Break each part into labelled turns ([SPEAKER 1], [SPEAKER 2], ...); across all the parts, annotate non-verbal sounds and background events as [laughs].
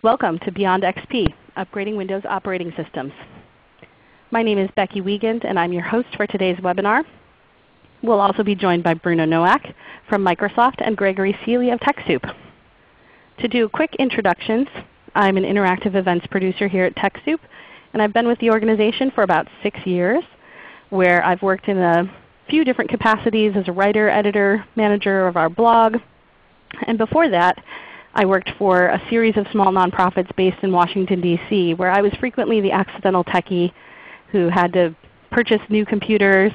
[SPEAKER 1] Welcome to Beyond XP, Upgrading Windows Operating Systems. My name is Becky Wiegand and I'm your host for today's webinar. We'll also be joined by Bruno Nowak from Microsoft and Gregory Seeley of TechSoup. To do quick introductions, I'm an interactive events producer here at TechSoup, and I've been with the organization for about 6 years where I've worked in a few different capacities as a writer, editor, manager of our blog. And before that, I worked for a series of small nonprofits based in Washington, D.C., where I was frequently the accidental techie who had to purchase new computers,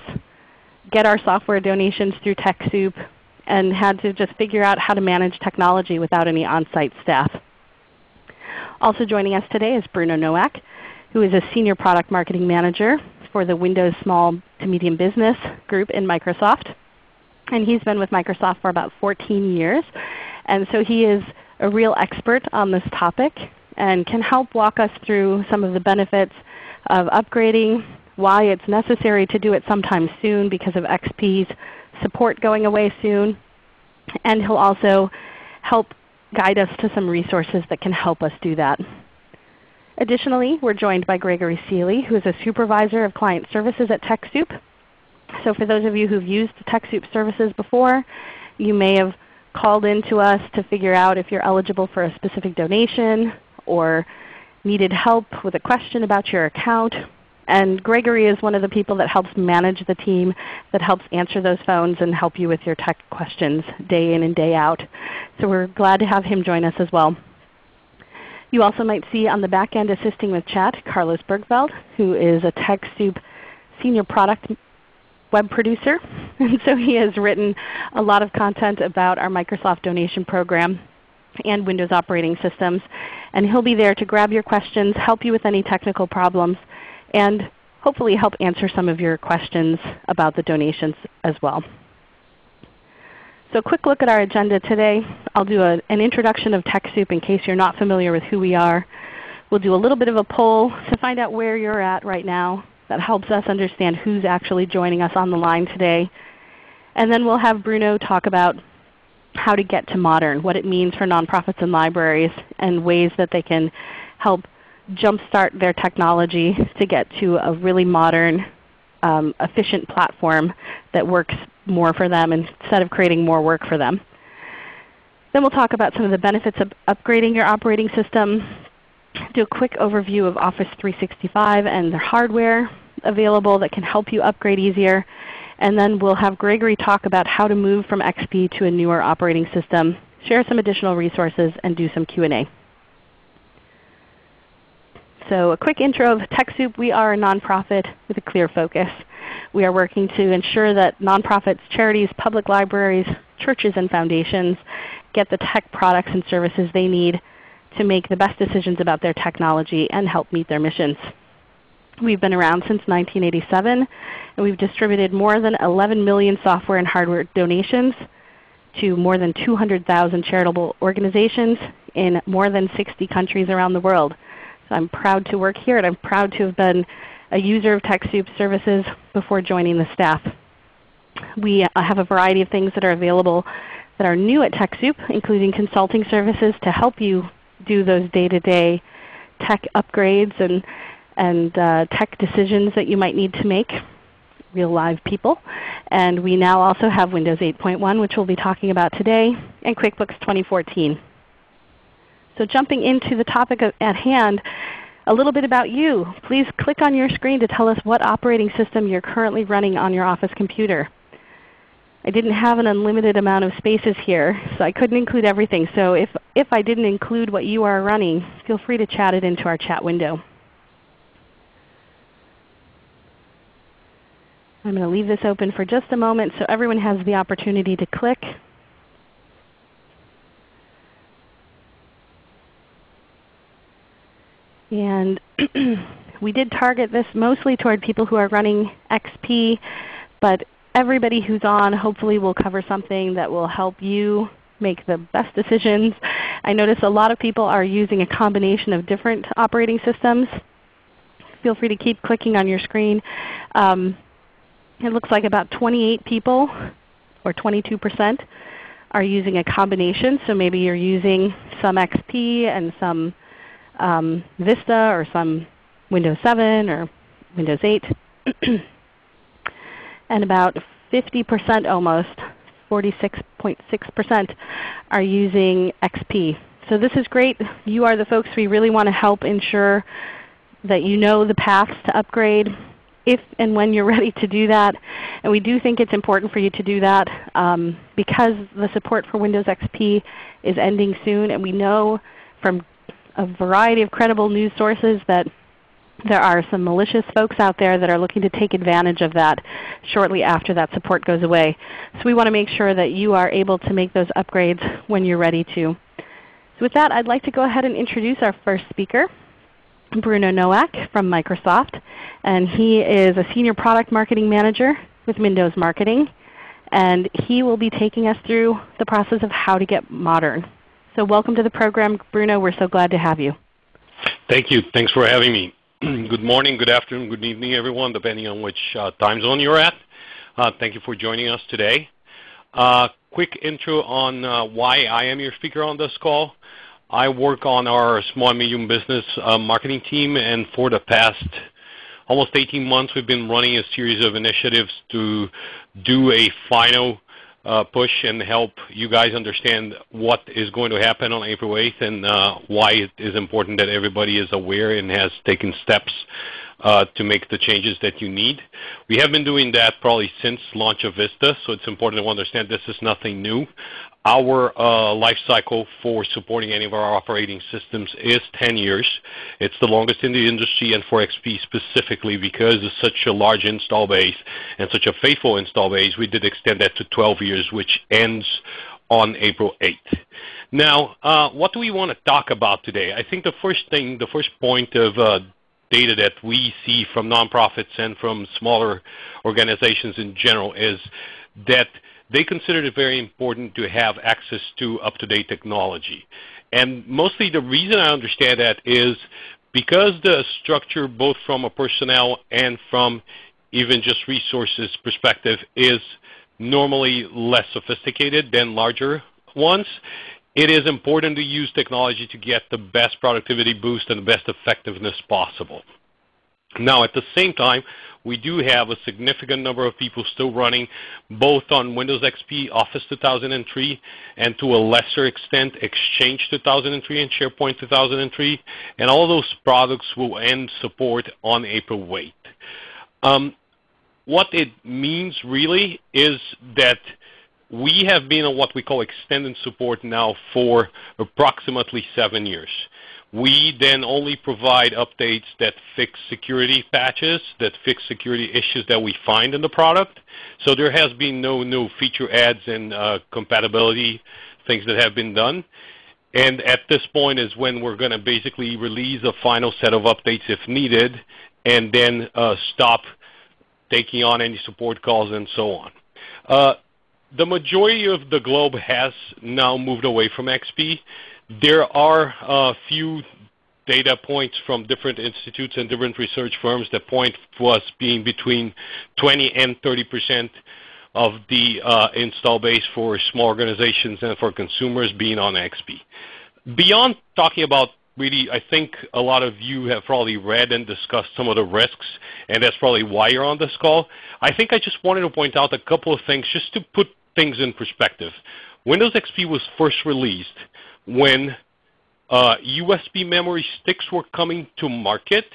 [SPEAKER 1] get our software donations through TechSoup, and had to just figure out how to manage technology without any on-site staff. Also joining us today is Bruno Nowak, who is a Senior Product Marketing Manager for the Windows Small to Medium Business group in Microsoft. And he's been with Microsoft for about 14 years. And so he is a real expert on this topic and can help walk us through some of the benefits of upgrading, why it's necessary to do it sometime soon because of XP's support going away soon. And he'll also help guide us to some resources that can help us do that. Additionally, we're joined by Gregory Seeley, who is a Supervisor of Client Services at TechSoup. So for those of you who've used TechSoup services before, you may have called in to us to figure out if you're eligible for a specific donation or needed help with a question about your account. And Gregory is one of the people that helps manage the team that helps answer those phones and help you with your tech questions day in and day out. So we're glad to have him join us as well. You also might see on the back end assisting with chat Carlos Bergfeld, who is a TechSoup Senior Product Web Producer. [laughs] And so he has written a lot of content about our Microsoft donation program and Windows operating systems. And he'll be there to grab your questions, help you with any technical problems, and hopefully help answer some of your questions about the donations as well. So a quick look at our agenda today. I'll do a, an introduction of TechSoup in case you're not familiar with who we are. We'll do a little bit of a poll to find out where you're at right now. That helps us understand who's actually joining us on the line today. And then we'll have Bruno talk about how to get to modern, what it means for nonprofits and libraries, and ways that they can help jumpstart their technology to get to a really modern, um, efficient platform that works more for them instead of creating more work for them. Then we'll talk about some of the benefits of upgrading your operating system, do a quick overview of Office 365 and their hardware available that can help you upgrade easier, and then we'll have Gregory talk about how to move from XP to a newer operating system, share some additional resources, and do some Q&A. So a quick intro of TechSoup. We are a nonprofit with a clear focus. We are working to ensure that nonprofits, charities, public libraries, churches, and foundations get the tech products and services they need to make the best decisions about their technology and help meet their missions. We've been around since 1987, and we've distributed more than 11 million software and hardware donations to more than 200,000 charitable organizations in more than 60 countries around the world. So I'm proud to work here, and I'm proud to have been a user of TechSoup services before joining the staff. We uh, have a variety of things that are available that are new at TechSoup, including consulting services to help you do those day-to-day -day tech upgrades and and uh, tech decisions that you might need to make, real live people. And we now also have Windows 8.1 which we'll be talking about today, and QuickBooks 2014. So jumping into the topic at hand, a little bit about you. Please click on your screen to tell us what operating system you're currently running on your office computer. I didn't have an unlimited amount of spaces here, so I couldn't include everything. So if, if I didn't include what you are running, feel free to chat it into our chat window. I'm going to leave this open for just a moment so everyone has the opportunity to click. And [clears throat] we did target this mostly toward people who are running XP, but everybody who's on hopefully will cover something that will help you make the best decisions. I notice a lot of people are using a combination of different operating systems. Feel free to keep clicking on your screen. Um, it looks like about 28 people, or 22%, are using a combination. So maybe you're using some XP and some um, Vista or some Windows 7 or Windows 8. [clears throat] and about 50% almost, 46.6% are using XP. So this is great. You are the folks we really want to help ensure that you know the paths to upgrade if and when you're [laughs] ready to do that. And we do think it's important for you to do that um, because the support for Windows XP is ending soon. And we know from a variety of credible news sources that there are some malicious folks out there that are looking to take advantage of that shortly after that support goes away. So we want to make sure that you are able to make those upgrades when you're ready to. So with that, I'd like to go ahead and introduce our first speaker, Bruno Nowak from Microsoft. And he is a Senior Product Marketing Manager with Windows Marketing. And he will be taking us through the process of how to get modern. So welcome to the program, Bruno. We're so glad to have you.
[SPEAKER 2] Thank you. Thanks for having me. [clears throat] good morning, good afternoon, good evening everyone, depending on which uh, time zone you're at. Uh, thank you for joining us today. Uh, quick intro on uh, why I am your speaker on this call. I work on our small and medium business uh, marketing team, and for the past almost 18 months we've been running a series of initiatives to do a final uh, push and help you guys understand what is going to happen on April 8th and uh, why it is important that everybody is aware and has taken steps uh, to make the changes that you need. We have been doing that probably since launch of Vista, so it's important to understand this is nothing new. Our uh, life cycle for supporting any of our operating systems is 10 years. It's the longest in the industry and for XP specifically because it's such a large install base and such a faithful install base, we did extend that to 12 years, which ends on April 8th. Now, uh, what do we want to talk about today? I think the first thing, the first point of uh, data that we see from nonprofits and from smaller organizations in general is that they consider it very important to have access to up-to-date technology. And mostly the reason I understand that is because the structure both from a personnel and from even just resources perspective is normally less sophisticated than larger ones, it is important to use technology to get the best productivity boost and the best effectiveness possible. Now at the same time, we do have a significant number of people still running both on Windows XP Office 2003 and to a lesser extent Exchange 2003 and SharePoint 2003. And all those products will end support on April 8th. Um, what it means really is that we have been on what we call extended support now for approximately seven years. We then only provide updates that fix security patches, that fix security issues that we find in the product. So there has been no new feature adds and uh, compatibility things that have been done. And at this point is when we're going to basically release a final set of updates if needed, and then uh, stop taking on any support calls and so on. Uh, the majority of the globe has now moved away from XP. There are a few data points from different institutes and different research firms that point to us being between 20 and 30 percent of the uh, install base for small organizations and for consumers being on XP. Beyond talking about really, I think a lot of you have probably read and discussed some of the risks, and that's probably why you're on this call. I think I just wanted to point out a couple of things just to put things in perspective. Windows XP was first released when uh, USB memory sticks were coming to market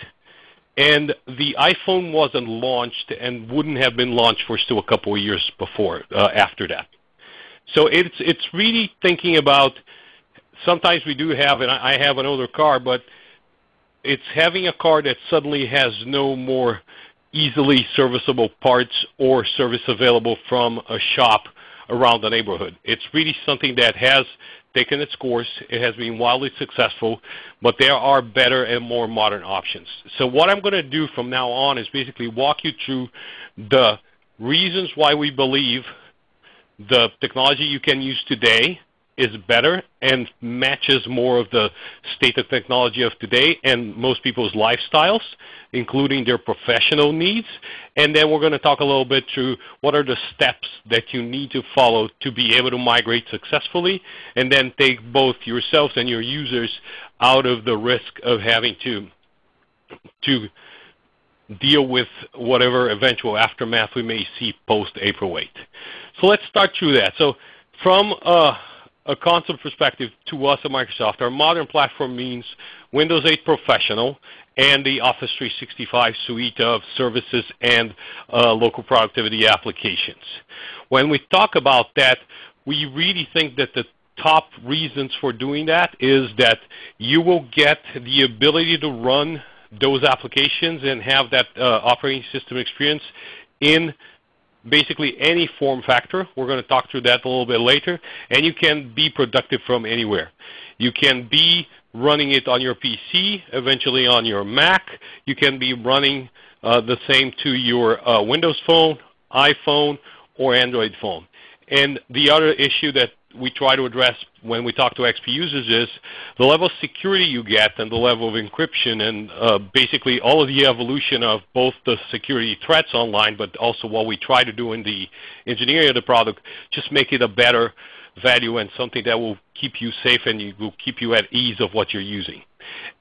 [SPEAKER 2] and the iPhone wasn't launched and wouldn't have been launched for still a couple of years before uh, after that. So it's it's really thinking about sometimes we do have and I have an older car, but it's having a car that suddenly has no more easily serviceable parts or service available from a shop around the neighborhood. It's really something that has taken its course. It has been wildly successful, but there are better and more modern options. So what I'm going to do from now on is basically walk you through the reasons why we believe the technology you can use today is better and matches more of the state of technology of today and most people's lifestyles, including their professional needs. And then we're going to talk a little bit through what are the steps that you need to follow to be able to migrate successfully and then take both yourselves and your users out of the risk of having to, to deal with whatever eventual aftermath we may see post April 8. So let's start through that. So from a, a concept perspective to us at Microsoft, our modern platform means Windows 8 Professional and the Office 365 suite of services and uh, local productivity applications. When we talk about that, we really think that the top reasons for doing that is that you will get the ability to run those applications and have that uh, operating system experience in basically any form factor. We're going to talk through that a little bit later. And you can be productive from anywhere. You can be running it on your PC, eventually on your Mac. You can be running uh, the same to your uh, Windows Phone, iPhone, or Android phone. And the other issue that we try to address when we talk to XP users is the level of security you get and the level of encryption and uh, basically all of the evolution of both the security threats online but also what we try to do in the engineering of the product just make it a better value and something that will keep you safe and you, will keep you at ease of what you're using.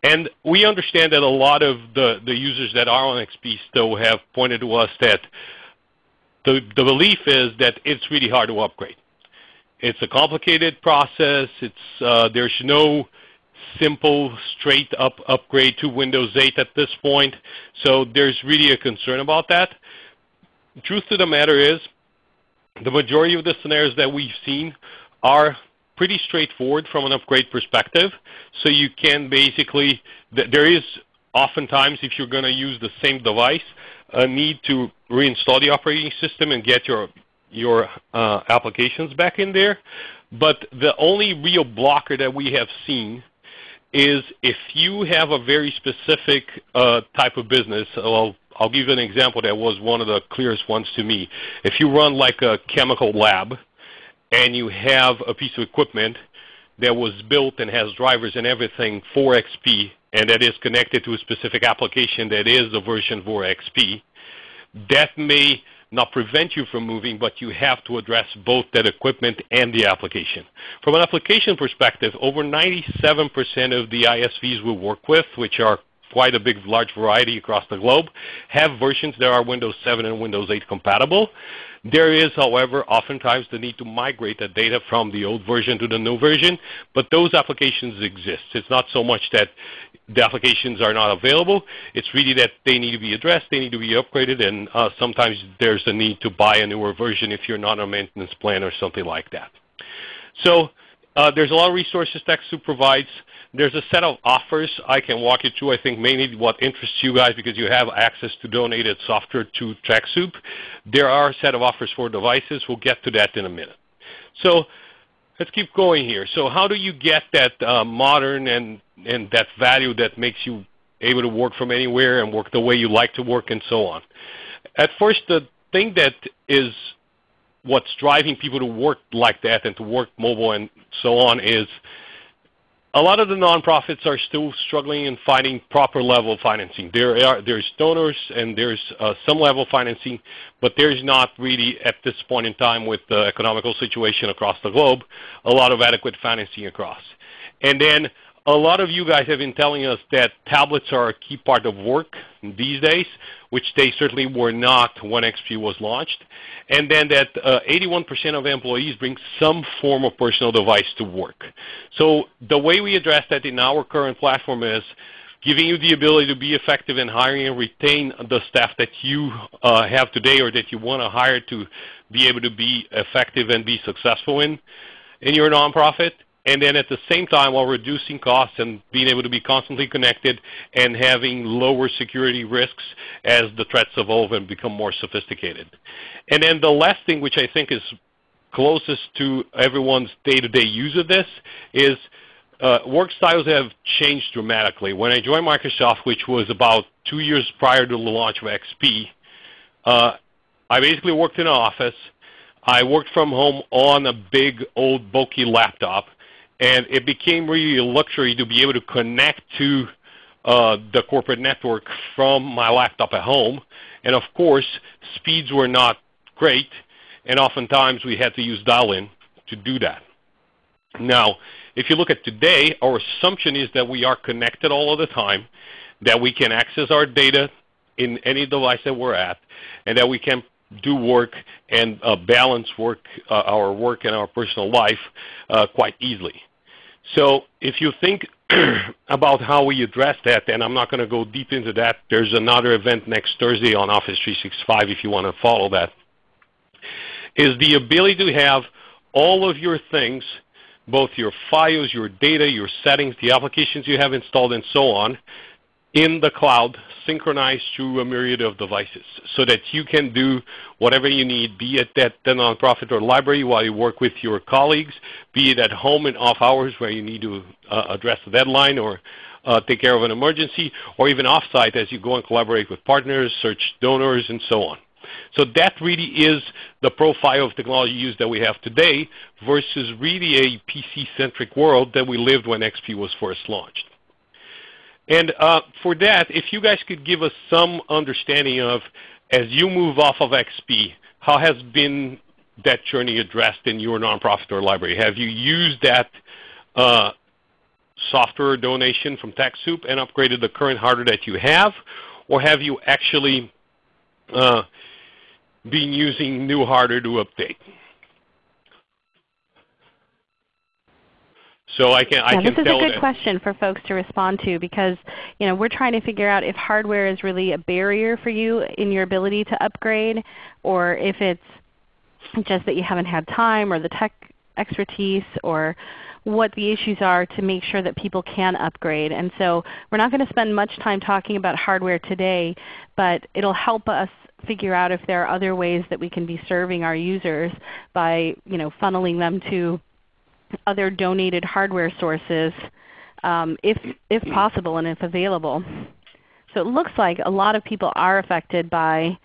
[SPEAKER 2] And we understand that a lot of the, the users that are on XP still have pointed to us that the, the belief is that it's really hard to upgrade. It's a complicated process. It's, uh, there's no simple, straight up upgrade to Windows 8 at this point. So there's really a concern about that. Truth to the matter is, the majority of the scenarios that we've seen are pretty straightforward from an upgrade perspective. So you can basically, there is oftentimes, if you're going to use the same device, a need to reinstall the operating system and get your your uh, applications back in there. But the only real blocker that we have seen is if you have a very specific uh, type of business. Well, I'll give you an example that was one of the clearest ones to me. If you run like a chemical lab and you have a piece of equipment that was built and has drivers and everything for XP and that is connected to a specific application that is the version for XP, that may not prevent you from moving, but you have to address both that equipment and the application. From an application perspective, over 97% of the ISVs we work with, which are quite a big, large variety across the globe, have versions that are Windows 7 and Windows 8 compatible. There is, however, oftentimes the need to migrate the data from the old version to the new version, but those applications exist. It's not so much that the applications are not available. It's really that they need to be addressed, they need to be upgraded, and uh, sometimes there's a need to buy a newer version if you're not on a maintenance plan or something like that. So uh, there's a lot of resources TechSoup provides. There's a set of offers I can walk you through. I think mainly what interests you guys because you have access to donated software to TechSoup. There are a set of offers for devices. We'll get to that in a minute. So let's keep going here. So how do you get that uh, modern and, and that value that makes you able to work from anywhere and work the way you like to work and so on? At first, the thing that is what's driving people to work like that and to work mobile and so on is a lot of the nonprofits are still struggling in finding proper level of financing. There are there's donors and there's uh, some level of financing, but there's not really at this point in time with the economical situation across the globe a lot of adequate financing across. And then a lot of you guys have been telling us that tablets are a key part of work these days, which they certainly were not when XP was launched. And then that 81% uh, of employees bring some form of personal device to work. So the way we address that in our current platform is giving you the ability to be effective in hiring and retain the staff that you uh, have today or that you want to hire to be able to be effective and be successful in, in your nonprofit and then at the same time while reducing costs and being able to be constantly connected and having lower security risks as the threats evolve and become more sophisticated. And then the last thing which I think is closest to everyone's day-to-day -day use of this is uh, work styles have changed dramatically. When I joined Microsoft, which was about two years prior to the launch of XP, uh, I basically worked in an office. I worked from home on a big old bulky laptop and it became really a luxury to be able to connect to uh, the corporate network from my laptop at home. And of course, speeds were not great, and oftentimes we had to use dial-in to do that. Now, if you look at today, our assumption is that we are connected all of the time, that we can access our data in any device that we're at, and that we can do work and uh, balance work, uh, our work and our personal life uh, quite easily. So if you think [clears throat] about how we address that, and I'm not going to go deep into that. There's another event next Thursday on Office 365 if you want to follow that, is the ability to have all of your things, both your files, your data, your settings, the applications you have installed, and so on, in the cloud synchronized through a myriad of devices so that you can do whatever you need, be it at the nonprofit or library while you work with your colleagues, be it at home in off hours where you need to uh, address a deadline or uh, take care of an emergency, or even offsite as you go and collaborate with partners, search donors, and so on. So that really is the profile of technology use that we have today versus really a PC-centric world that we lived when XP was first launched. And uh, for that, if you guys could give us some understanding of, as you move off of XP, how has been that journey addressed in your nonprofit or library? Have you used that uh, software donation from TechSoup and upgraded the current hardware that you have, or have you actually uh, been using new hardware to update? So I can,
[SPEAKER 1] yeah,
[SPEAKER 2] I can
[SPEAKER 1] this is a good
[SPEAKER 2] that.
[SPEAKER 1] question for folks to respond to because you know we're trying to figure out if hardware is really a barrier for you in your ability to upgrade, or if it's just that you haven't had time or the tech expertise or what the issues are to make sure that people can upgrade. And so we're not going to spend much time talking about hardware today, but it will help us figure out if there are other ways that we can be serving our users by you know, funneling them to other donated hardware sources um, if, if possible and if available. So it looks like a lot of people are affected by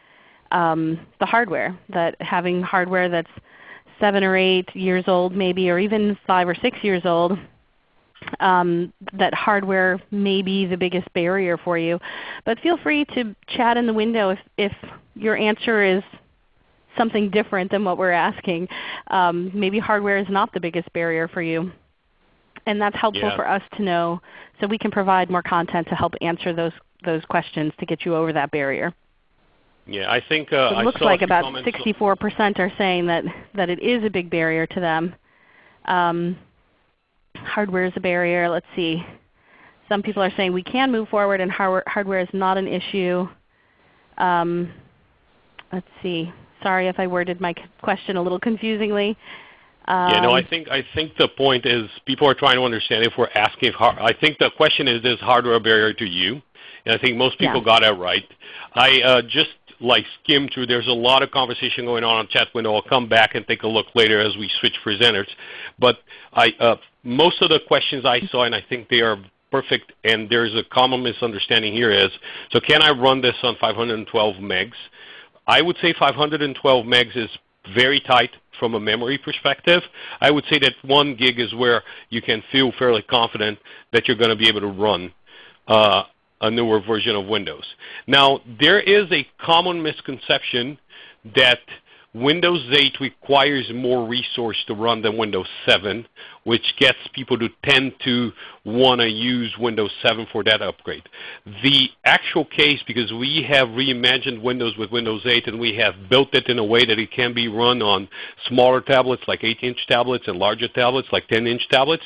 [SPEAKER 1] um, the hardware, that having hardware that's 7 or 8 years old maybe, or even 5 or 6 years old, um, that hardware may be the biggest barrier for you. But feel free to chat in the window if, if your answer is something different than what we're asking. Um, maybe hardware is not the biggest barrier for you. And that's helpful
[SPEAKER 2] Yeah.
[SPEAKER 1] for us to know so we can provide more content to help answer those, those questions to get you over that barrier.
[SPEAKER 2] Yeah, I think uh,
[SPEAKER 1] So it
[SPEAKER 2] I
[SPEAKER 1] looks like about 64% are saying that, that it is a big barrier to them. Um, hardware is a barrier. Let's see. Some people are saying we can move forward and hardware, hardware is not an issue. Um, let's see. Sorry if I worded my question a little confusingly.
[SPEAKER 2] Yeah, no, I
[SPEAKER 1] Um,
[SPEAKER 2] think I think the point is people are trying to understand if we're asking if I think the question is is hardware a barrier to you? And I think most people
[SPEAKER 1] Yeah.
[SPEAKER 2] got it right. I uh, just like skimmed through. There's a lot of conversation going on on chat window. I'll come back and take a look later as we switch presenters. But I uh, most of the questions I saw, and I think they are perfect. And there's a common misunderstanding here is so can I run this on 512 megs? I would say 512 megs is very tight from a memory perspective. I would say that 1 gig is where you can feel fairly confident that you're going to be able to run uh, a newer version of Windows. Now, there is a common misconception that Windows 8 requires more resource to run than Windows 7, which gets people to tend to want to use Windows 7 for that upgrade. The actual case, because we have reimagined Windows with Windows 8 and we have built it in a way that it can be run on smaller tablets like 8-inch tablets and larger tablets like 10-inch tablets,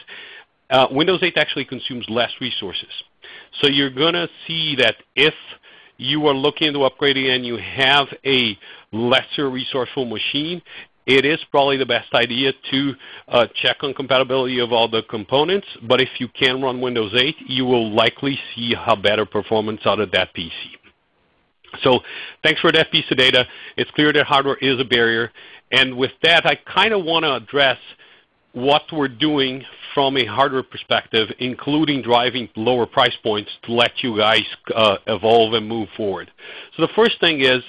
[SPEAKER 2] uh, Windows 8 actually consumes less resources. So you're going to see that if you are looking into upgrading and you have a lesser resourceful machine, it is probably the best idea to uh, check on compatibility of all the components. But if you can run Windows 8, you will likely see a better performance out of that PC. So thanks for that piece of data. It's clear that hardware is a barrier. And with that, I kind of want to address what we're doing from a hardware perspective, including driving lower price points to let you guys uh, evolve and move forward. So the first thing is,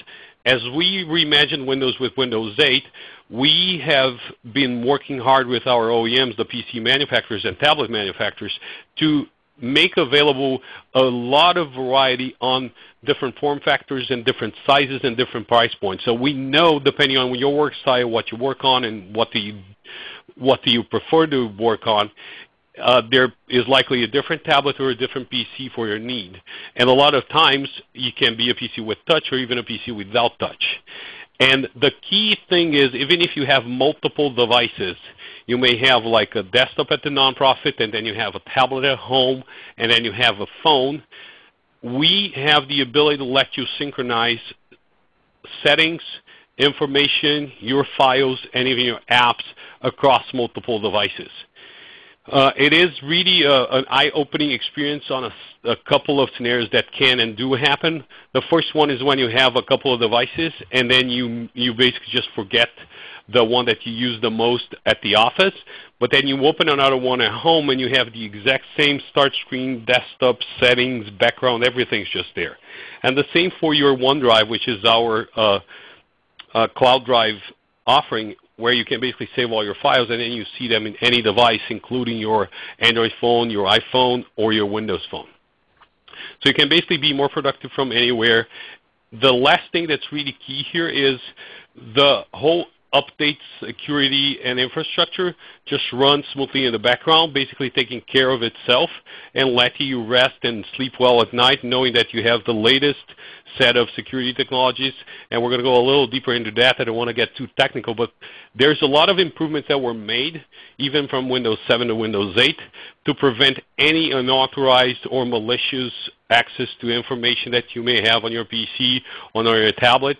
[SPEAKER 2] as we reimagine Windows with Windows 8, we have been working hard with our OEMs, the PC manufacturers and tablet manufacturers, to make available a lot of variety on different form factors and different sizes and different price points. So we know depending on your work style, what you work on and what you, what do you prefer to work on, uh, there is likely a different tablet or a different PC for your need. And a lot of times you can be a PC with touch or even a PC without touch. And the key thing is even if you have multiple devices, you may have like a desktop at the nonprofit and then you have a tablet at home and then you have a phone. We have the ability to let you synchronize settings, information, your files, and even your apps across multiple devices. Uh, it is really a, an eye-opening experience on a, a, couple of scenarios that can and do happen. The first one is when you have a couple of devices and then you, you basically just forget the one that you use the most at the office, but then you open another one at home and you have the exact same start screen, desktop, settings, background, everything's just there. And the same for your OneDrive, which is our uh, uh, cloud drive offering where you can basically save all your files and then you see them in any device including your Android phone, your iPhone, or your Windows phone. So you can basically be more productive from anywhere. The last thing that's really key here is the whole updates, security, and infrastructure just run smoothly in the background, basically taking care of itself and letting you rest and sleep well at night knowing that you have the latest set of security technologies. And we're going to go a little deeper into that. I don't want to get too technical, but there's a lot of improvements that were made, even from Windows 7 to Windows 8, to prevent any unauthorized or malicious access to information that you may have on your PC, on your tablet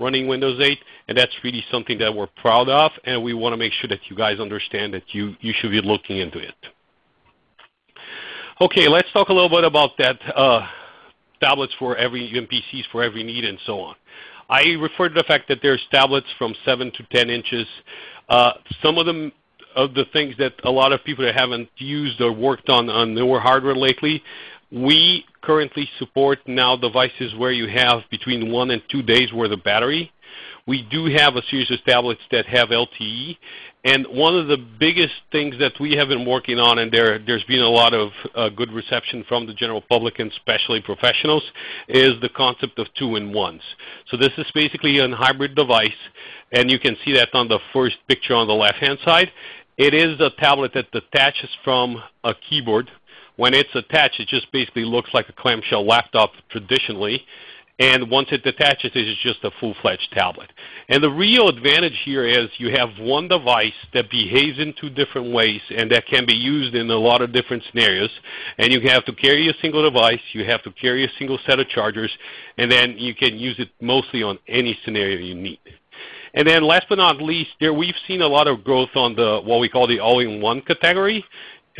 [SPEAKER 2] running Windows 8, and that's really something that we're proud of, and we want to make sure that you guys understand that you, you should be looking into it. Okay, let's talk a little bit about that uh, tablets for every PCs for every need and so on. I refer to the fact that there's tablets from 7 to 10 inches. Uh, some of them of the things that a lot of people that haven't used or worked on on newer hardware lately we currently support now devices where you have between one and two days worth of battery. We do have a series of tablets that have LTE. And one of the biggest things that we have been working on, and there, there's been a lot of uh, good reception from the general public and especially professionals, is the concept of two-in-ones. So this is basically a hybrid device, and you can see that on the first picture on the left-hand side. It is a tablet that detaches from a keyboard when it's attached, it just basically looks like a clamshell laptop traditionally. And once it detaches, it's just a full-fledged tablet. And the real advantage here is you have one device that behaves in two different ways and that can be used in a lot of different scenarios. And you have to carry a single device, you have to carry a single set of chargers, and then you can use it mostly on any scenario you need. And then last but not least, there we've seen a lot of growth on the what we call the all-in-one category.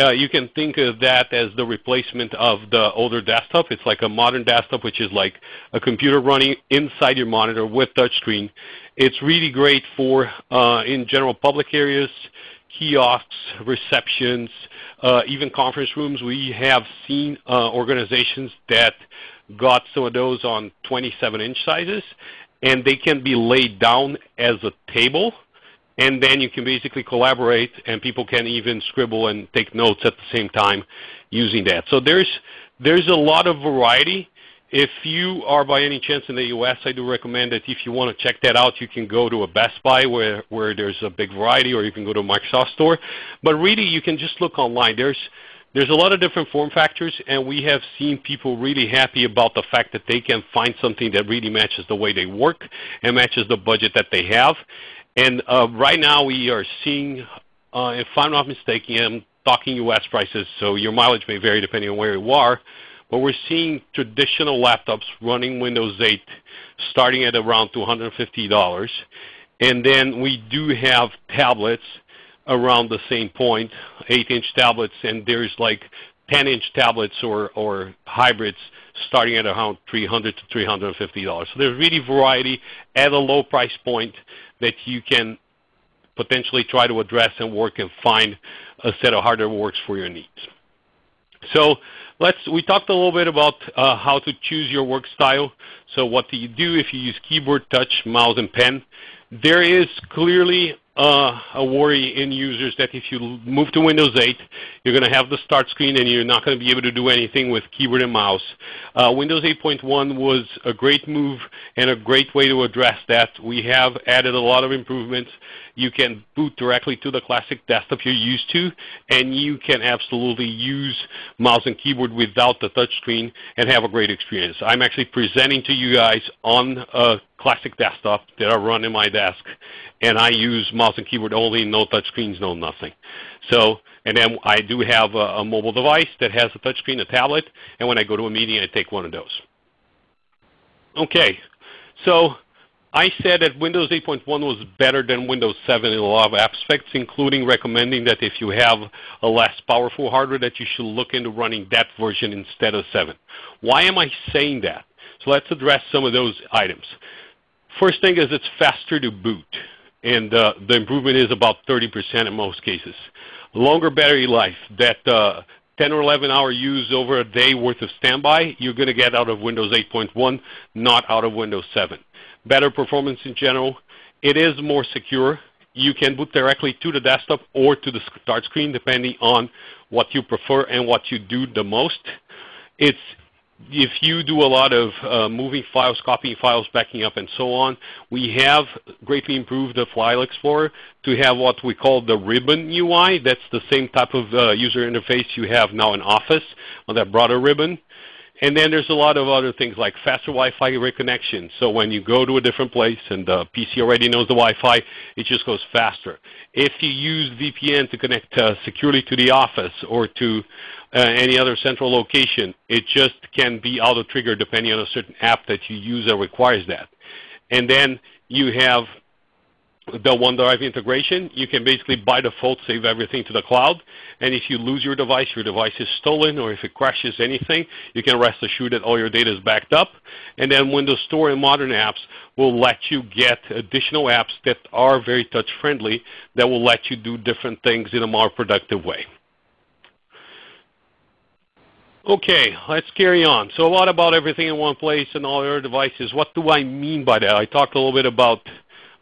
[SPEAKER 2] Uh, you can think of that as the replacement of the older desktop. It's like a modern desktop, which is like a computer running inside your monitor with touchscreen. It's really great for, uh, in general public areas, kiosks, receptions, uh, even conference rooms. We have seen uh, organizations that got some of those on 27-inch sizes, and they can be laid down as a table and then you can basically collaborate and people can even scribble and take notes at the same time using that. So there's, there's a lot of variety. If you are by any chance in the U.S., I do recommend that if you want to check that out, you can go to a Best Buy where, where there's a big variety, or you can go to a Microsoft store. But really, you can just look online. There's, there's a lot of different form factors, and we have seen people really happy about the fact that they can find something that really matches the way they work and matches the budget that they have. And uh, right now we are seeing, uh, if I'm not mistaken, I'm talking U.S. prices, so your mileage may vary depending on where you are, but we're seeing traditional laptops running Windows 8 starting at around $250. And then we do have tablets around the same point, 8-inch tablets, and there's like 10-inch tablets or, or hybrids starting at around 300 to $350. So there's really variety at a low price point that you can potentially try to address and work and find a set of hardware works for your needs. So let's, we talked a little bit about uh, how to choose your work style. So what do you do if you use keyboard, touch, mouse, and pen? There is clearly uh, a worry in users that if you move to Windows 8, you're going to have the start screen and you're not going to be able to do anything with keyboard and mouse. Uh, Windows 8.1 was a great move and a great way to address that. We have added a lot of improvements. You can boot directly to the classic desktop you're used to, and you can absolutely use mouse and keyboard without the touchscreen and have a great experience. I'm actually presenting to you guys on a classic desktop that I run in my desk, and I use mouse and keyboard only, no touchscreens, no nothing. So, and then I do have a, a mobile device that has a touchscreen, a tablet, and when I go to a meeting, I take one of those. Okay, so I said that Windows 8.1 was better than Windows 7 in a lot of aspects, including recommending that if you have a less powerful hardware that you should look into running that version instead of 7. Why am I saying that? So let's address some of those items. First thing is it's faster to boot, and uh, the improvement is about 30% in most cases. Longer battery life, that uh, 10 or 11 hour use over a day worth of standby, you're going to get out of Windows 8.1, not out of Windows 7 better performance in general. It is more secure. You can boot directly to the desktop or to the start screen depending on what you prefer and what you do the most. It's if you do a lot of uh, moving files, copying files, backing up, and so on, we have greatly improved the File Explorer to have what we call the ribbon UI. That's the same type of uh, user interface you have now in Office on that broader ribbon. And then there's a lot of other things like faster Wi-Fi reconnection. So when you go to a different place and the PC already knows the Wi-Fi, it just goes faster. If you use VPN to connect uh, securely to the office or to uh, any other central location, it just can be auto-triggered depending on a certain app that you use that requires that. And then you have the OneDrive integration, you can basically by default save everything to the cloud. And if you lose your device, your device is stolen, or if it crashes anything, you can rest assured that all your data is backed up. And then Windows Store and modern apps will let you get additional apps that are very touch friendly that will let you do different things in a more productive way. Okay, let's carry on. So a lot about everything in one place and all your devices. What do I mean by that? I talked a little bit about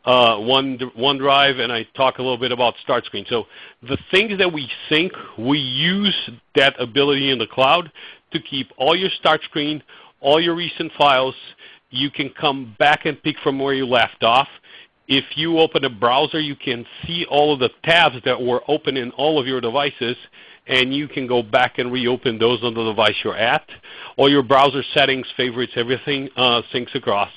[SPEAKER 2] uh, One, OneDrive, and I talk a little bit about Start Screen. So the things that we sync, we use that ability in the cloud to keep all your Start Screen, all your recent files. You can come back and pick from where you left off. If you open a browser, you can see all of the tabs that were open in all of your devices, and you can go back and reopen those on the device you're at. All your browser settings, favorites, everything uh, syncs across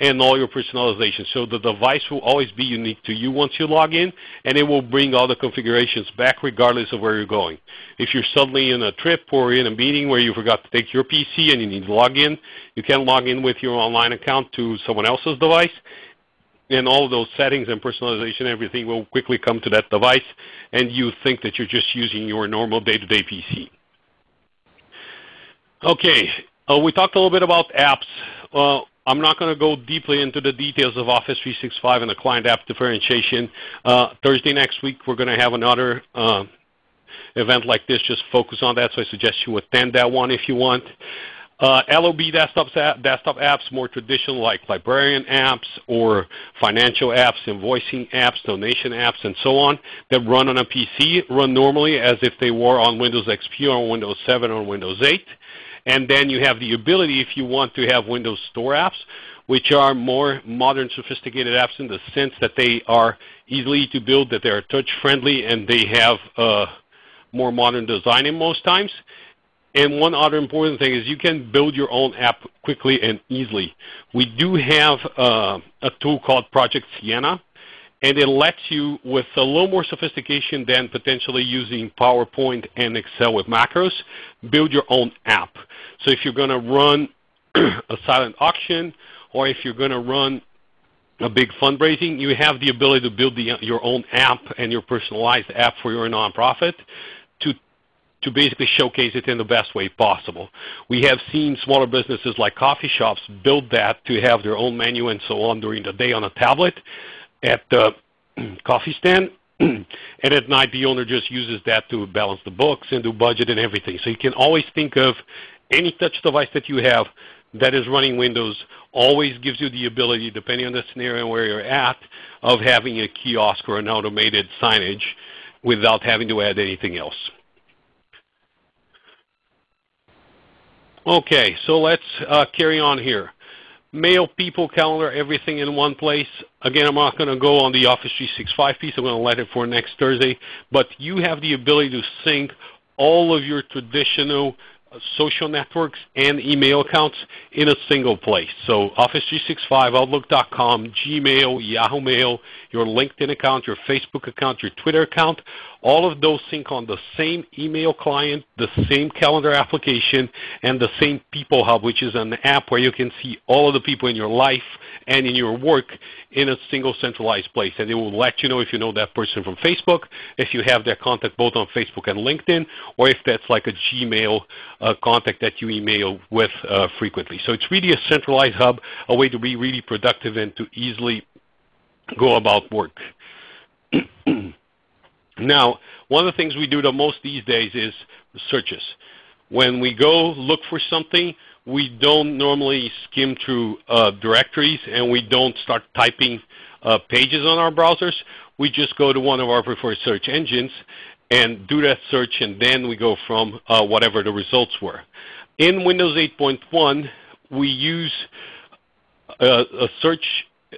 [SPEAKER 2] and all your personalization. So the device will always be unique to you once you log in, and it will bring all the configurations back regardless of where you're going. If you're suddenly in a trip or in a meeting where you forgot to take your PC and you need to log in, you can log in with your online account to someone else's device, and all those settings and personalization, everything will quickly come to that device, and you think that you're just using your normal day-to-day -day PC. Okay, uh, we talked a little bit about apps. Uh, I'm not going to go deeply into the details of Office 365 and the client app differentiation. Uh, Thursday next week we're going to have another uh, event like this, just focus on that, so I suggest you attend that one if you want. Uh, LOB desktop, desktop apps, more traditional like librarian apps or financial apps, invoicing apps, donation apps, and so on that run on a PC, run normally as if they were on Windows XP or Windows 7 or Windows 8. And then you have the ability, if you want to have Windows Store apps, which are more modern, sophisticated apps in the sense that they are easily to build, that they are touch-friendly, and they have uh, more modern design in most times. And one other important thing is you can build your own app quickly and easily. We do have uh, a tool called Project Sienna, and it lets you, with a little more sophistication than potentially using PowerPoint and Excel with macros, build your own app. So if you're going to run [clears throat] a silent auction or if you're going to run a big fundraising, you have the ability to build the, your own app and your personalized app for your nonprofit to, to basically showcase it in the best way possible. We have seen smaller businesses like coffee shops build that to have their own menu and so on during the day on a tablet at the [clears throat] coffee stand, [clears throat] and at night the owner just uses that to balance the books and do budget and everything. So you can always think of any touch device that you have that is running Windows always gives you the ability, depending on the scenario where you're at, of having a kiosk or an automated signage without having to add anything else. Okay, so let's uh, carry on here. Mail, people, calendar, everything in one place. Again, I'm not going to go on the Office 365 piece. I'm going to let it for next Thursday. But you have the ability to sync all of your traditional uh, social networks and email accounts in a single place. So Office 365, Outlook.com, Gmail, Yahoo Mail, your LinkedIn account, your Facebook account, your Twitter account, all of those sync on the same email client, the same calendar application, and the same People Hub, which is an app where you can see all of the people in your life and in your work in a single centralized place. And it will let you know if you know that person from Facebook, if you have their contact both on Facebook and LinkedIn, or if that's like a Gmail uh, contact that you email with uh, frequently. So it's really a centralized hub, a way to be really productive and to easily go about work. [clears throat] now, one of the things we do the most these days is searches. When we go look for something, we don't normally skim through uh, directories and we don't start typing uh, pages on our browsers. We just go to one of our preferred search engines and do that search and then we go from uh, whatever the results were. In Windows 8.1 we use a, a search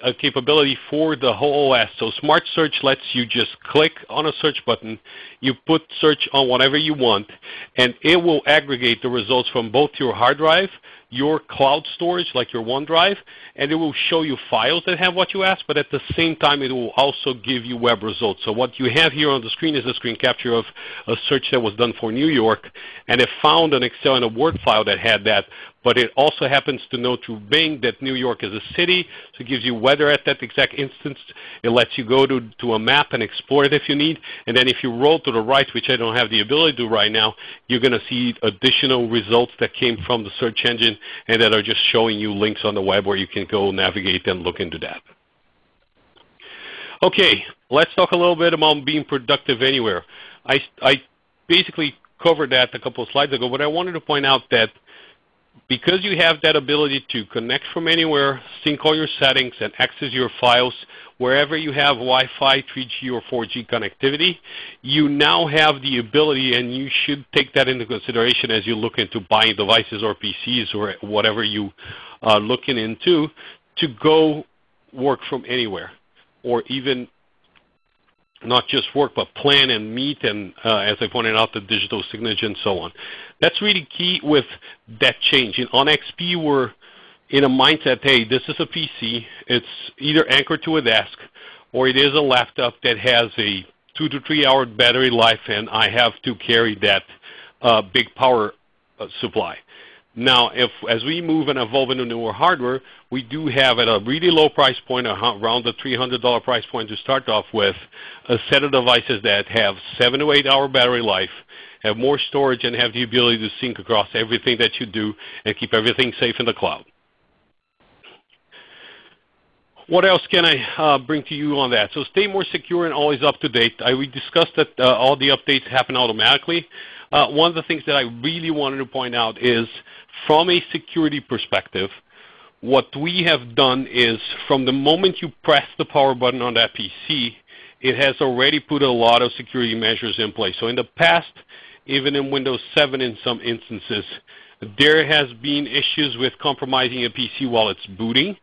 [SPEAKER 2] a capability for the whole OS. So Smart Search lets you just click on a search button, you put search on whatever you want, and it will aggregate the results from both your hard drive, your cloud storage like your OneDrive, and it will show you files that have what you asked, but at the same time it will also give you web results. So what you have here on the screen is a screen capture of a search that was done for New York, and it found an Excel and a Word file that had that, but it also happens to know through Bing that New York is a city, so it gives you weather at that exact instance. It lets you go to, to a map and explore it if you need. And then if you roll to the right, which I don't have the ability to do right now, you're going to see additional results that came from the search engine and that are just showing you links on the web where you can go navigate and look into that. Okay, let's talk a little bit about being productive anywhere. I, I basically covered that a couple of slides ago, but I wanted to point out that because you have that ability to connect from anywhere, sync all your settings, and access your files wherever you have Wi-Fi, 3G, or 4G connectivity, you now have the ability, and you should take that into consideration as you look into buying devices or PCs or whatever you are looking into, to go work from anywhere or even not just work, but plan and meet, and uh, as I pointed out, the digital signature and so on. That's really key with that change. In, on XP, we're in a mindset, hey, this is a PC. It's either anchored to a desk, or it is a laptop that has a two to three hour battery life, and I have to carry that uh, big power uh, supply. Now, if as we move and evolve into newer hardware, we do have at a really low price point, around the $300 price point to start off with, a set of devices that have 7 to 8 hour battery life, have more storage, and have the ability to sync across everything that you do and keep everything safe in the cloud. What else can I uh, bring to you on that? So stay more secure and always up to date. I, we discussed that uh, all the updates happen automatically. Uh, one of the things that I really wanted to point out is from a security perspective, what we have done is from the moment you press the power button on that PC, it has already put a lot of security measures in place. So in the past, even in Windows 7 in some instances, there has been issues with compromising a PC while it's booting.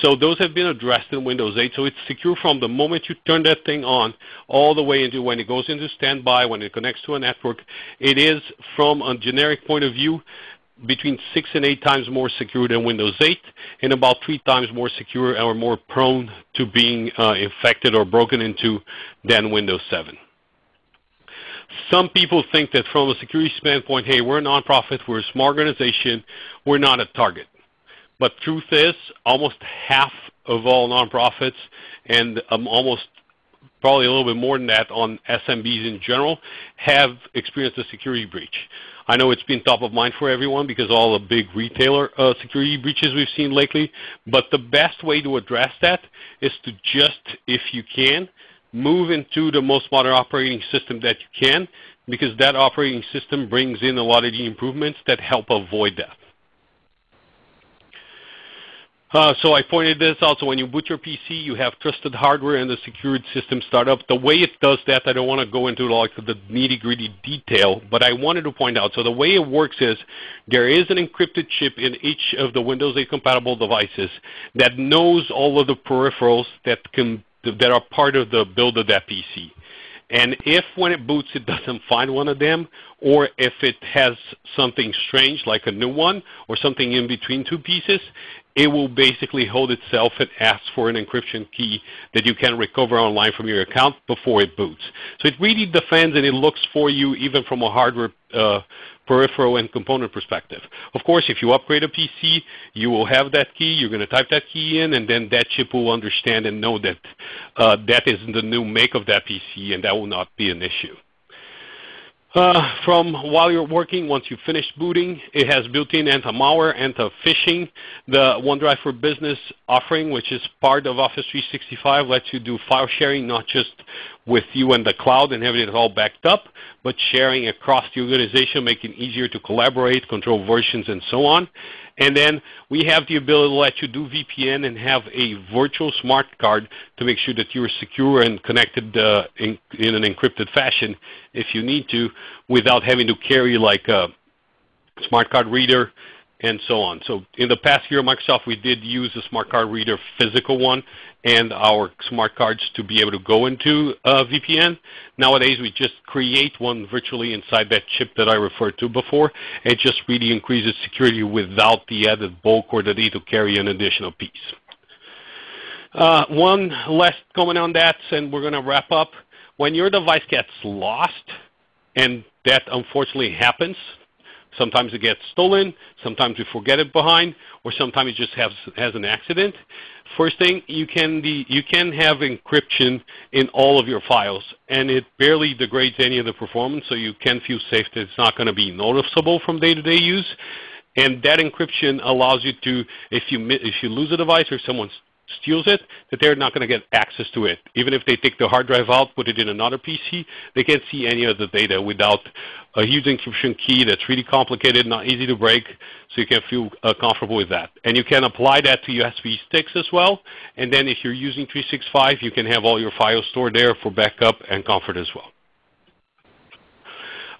[SPEAKER 2] So those have been addressed in Windows 8. So it's secure from the moment you turn that thing on all the way into when it goes into standby, when it connects to a network. It is, from a generic point of view, between 6 and 8 times more secure than Windows 8 and about 3 times more secure or more prone to being uh, infected or broken into than Windows 7. Some people think that from a security standpoint, hey, we're a nonprofit, we're a small organization, we're not a target. But truth is, almost half of all nonprofits and um, almost probably a little bit more than that on SMBs in general have experienced a security breach. I know it's been top of mind for everyone because all the big retailer uh, security breaches we've seen lately, but the best way to address that is to just, if you can, move into the most modern operating system that you can because that operating system brings in a lot of the improvements that help avoid that. Uh, so I pointed this out. So when you boot your PC, you have trusted hardware and the secured system startup. The way it does that, I don't want to go into like the nitty-gritty detail, but I wanted to point out. So the way it works is there is an encrypted chip in each of the Windows 8 compatible devices that knows all of the peripherals that can that are part of the build of that PC. And if when it boots it doesn't [laughs] find one of them, or if it has something strange like a new one, or something in between two pieces, it will basically hold itself and ask for an encryption key that you can recover online from your account before it boots. So it really defends and it looks for you even from a hardware uh, peripheral and component perspective. Of course, if you upgrade a PC, you will have that key. You're going to type that key in, and then that chip will understand and know that uh, that is the new make of that PC, and that will not be an issue. Uh, from while you're working, once you finish booting, it has built-in anti-malware, anti-phishing. The OneDrive for Business offering, which is part of Office 365, lets you do file sharing not just with you and the cloud and having it all backed up, but sharing across the organization, making it easier to collaborate, control versions, and so on. And then we have the ability to let you do VPN and have a virtual smart card to make sure that you're secure and connected uh, in, in, an encrypted fashion if you need to without having to carry like a smart card reader and so on. So in the past year, Microsoft, we did use a smart card reader physical one and our smart cards to be able to go into uh, VPN. Nowadays, we just create one virtually inside that chip that I referred to before. It just really increases security without the added bulk or the need to carry an additional piece. Uh, one last comment on that, and we're going to wrap up. When your device gets lost, and that unfortunately happens, Sometimes it gets stolen, sometimes we forget it behind, or sometimes it just has, has an accident. First thing, you can, the, you can have encryption in all of your files, and it barely degrades any of the performance, so you can feel safe that it's not going to be noticeable from day-to-day -day use. And that encryption allows you to, if you, if you lose a device or someone steals it, that they're not going to get access to it. Even if they take the hard drive out, put it in another PC, they can't see any of the data without a huge encryption key that's really complicated, not easy to break, so you can feel uh, comfortable with that. And you can apply that to USB sticks as well. And then if you're using 365, you can have all your files stored there for backup and comfort as well.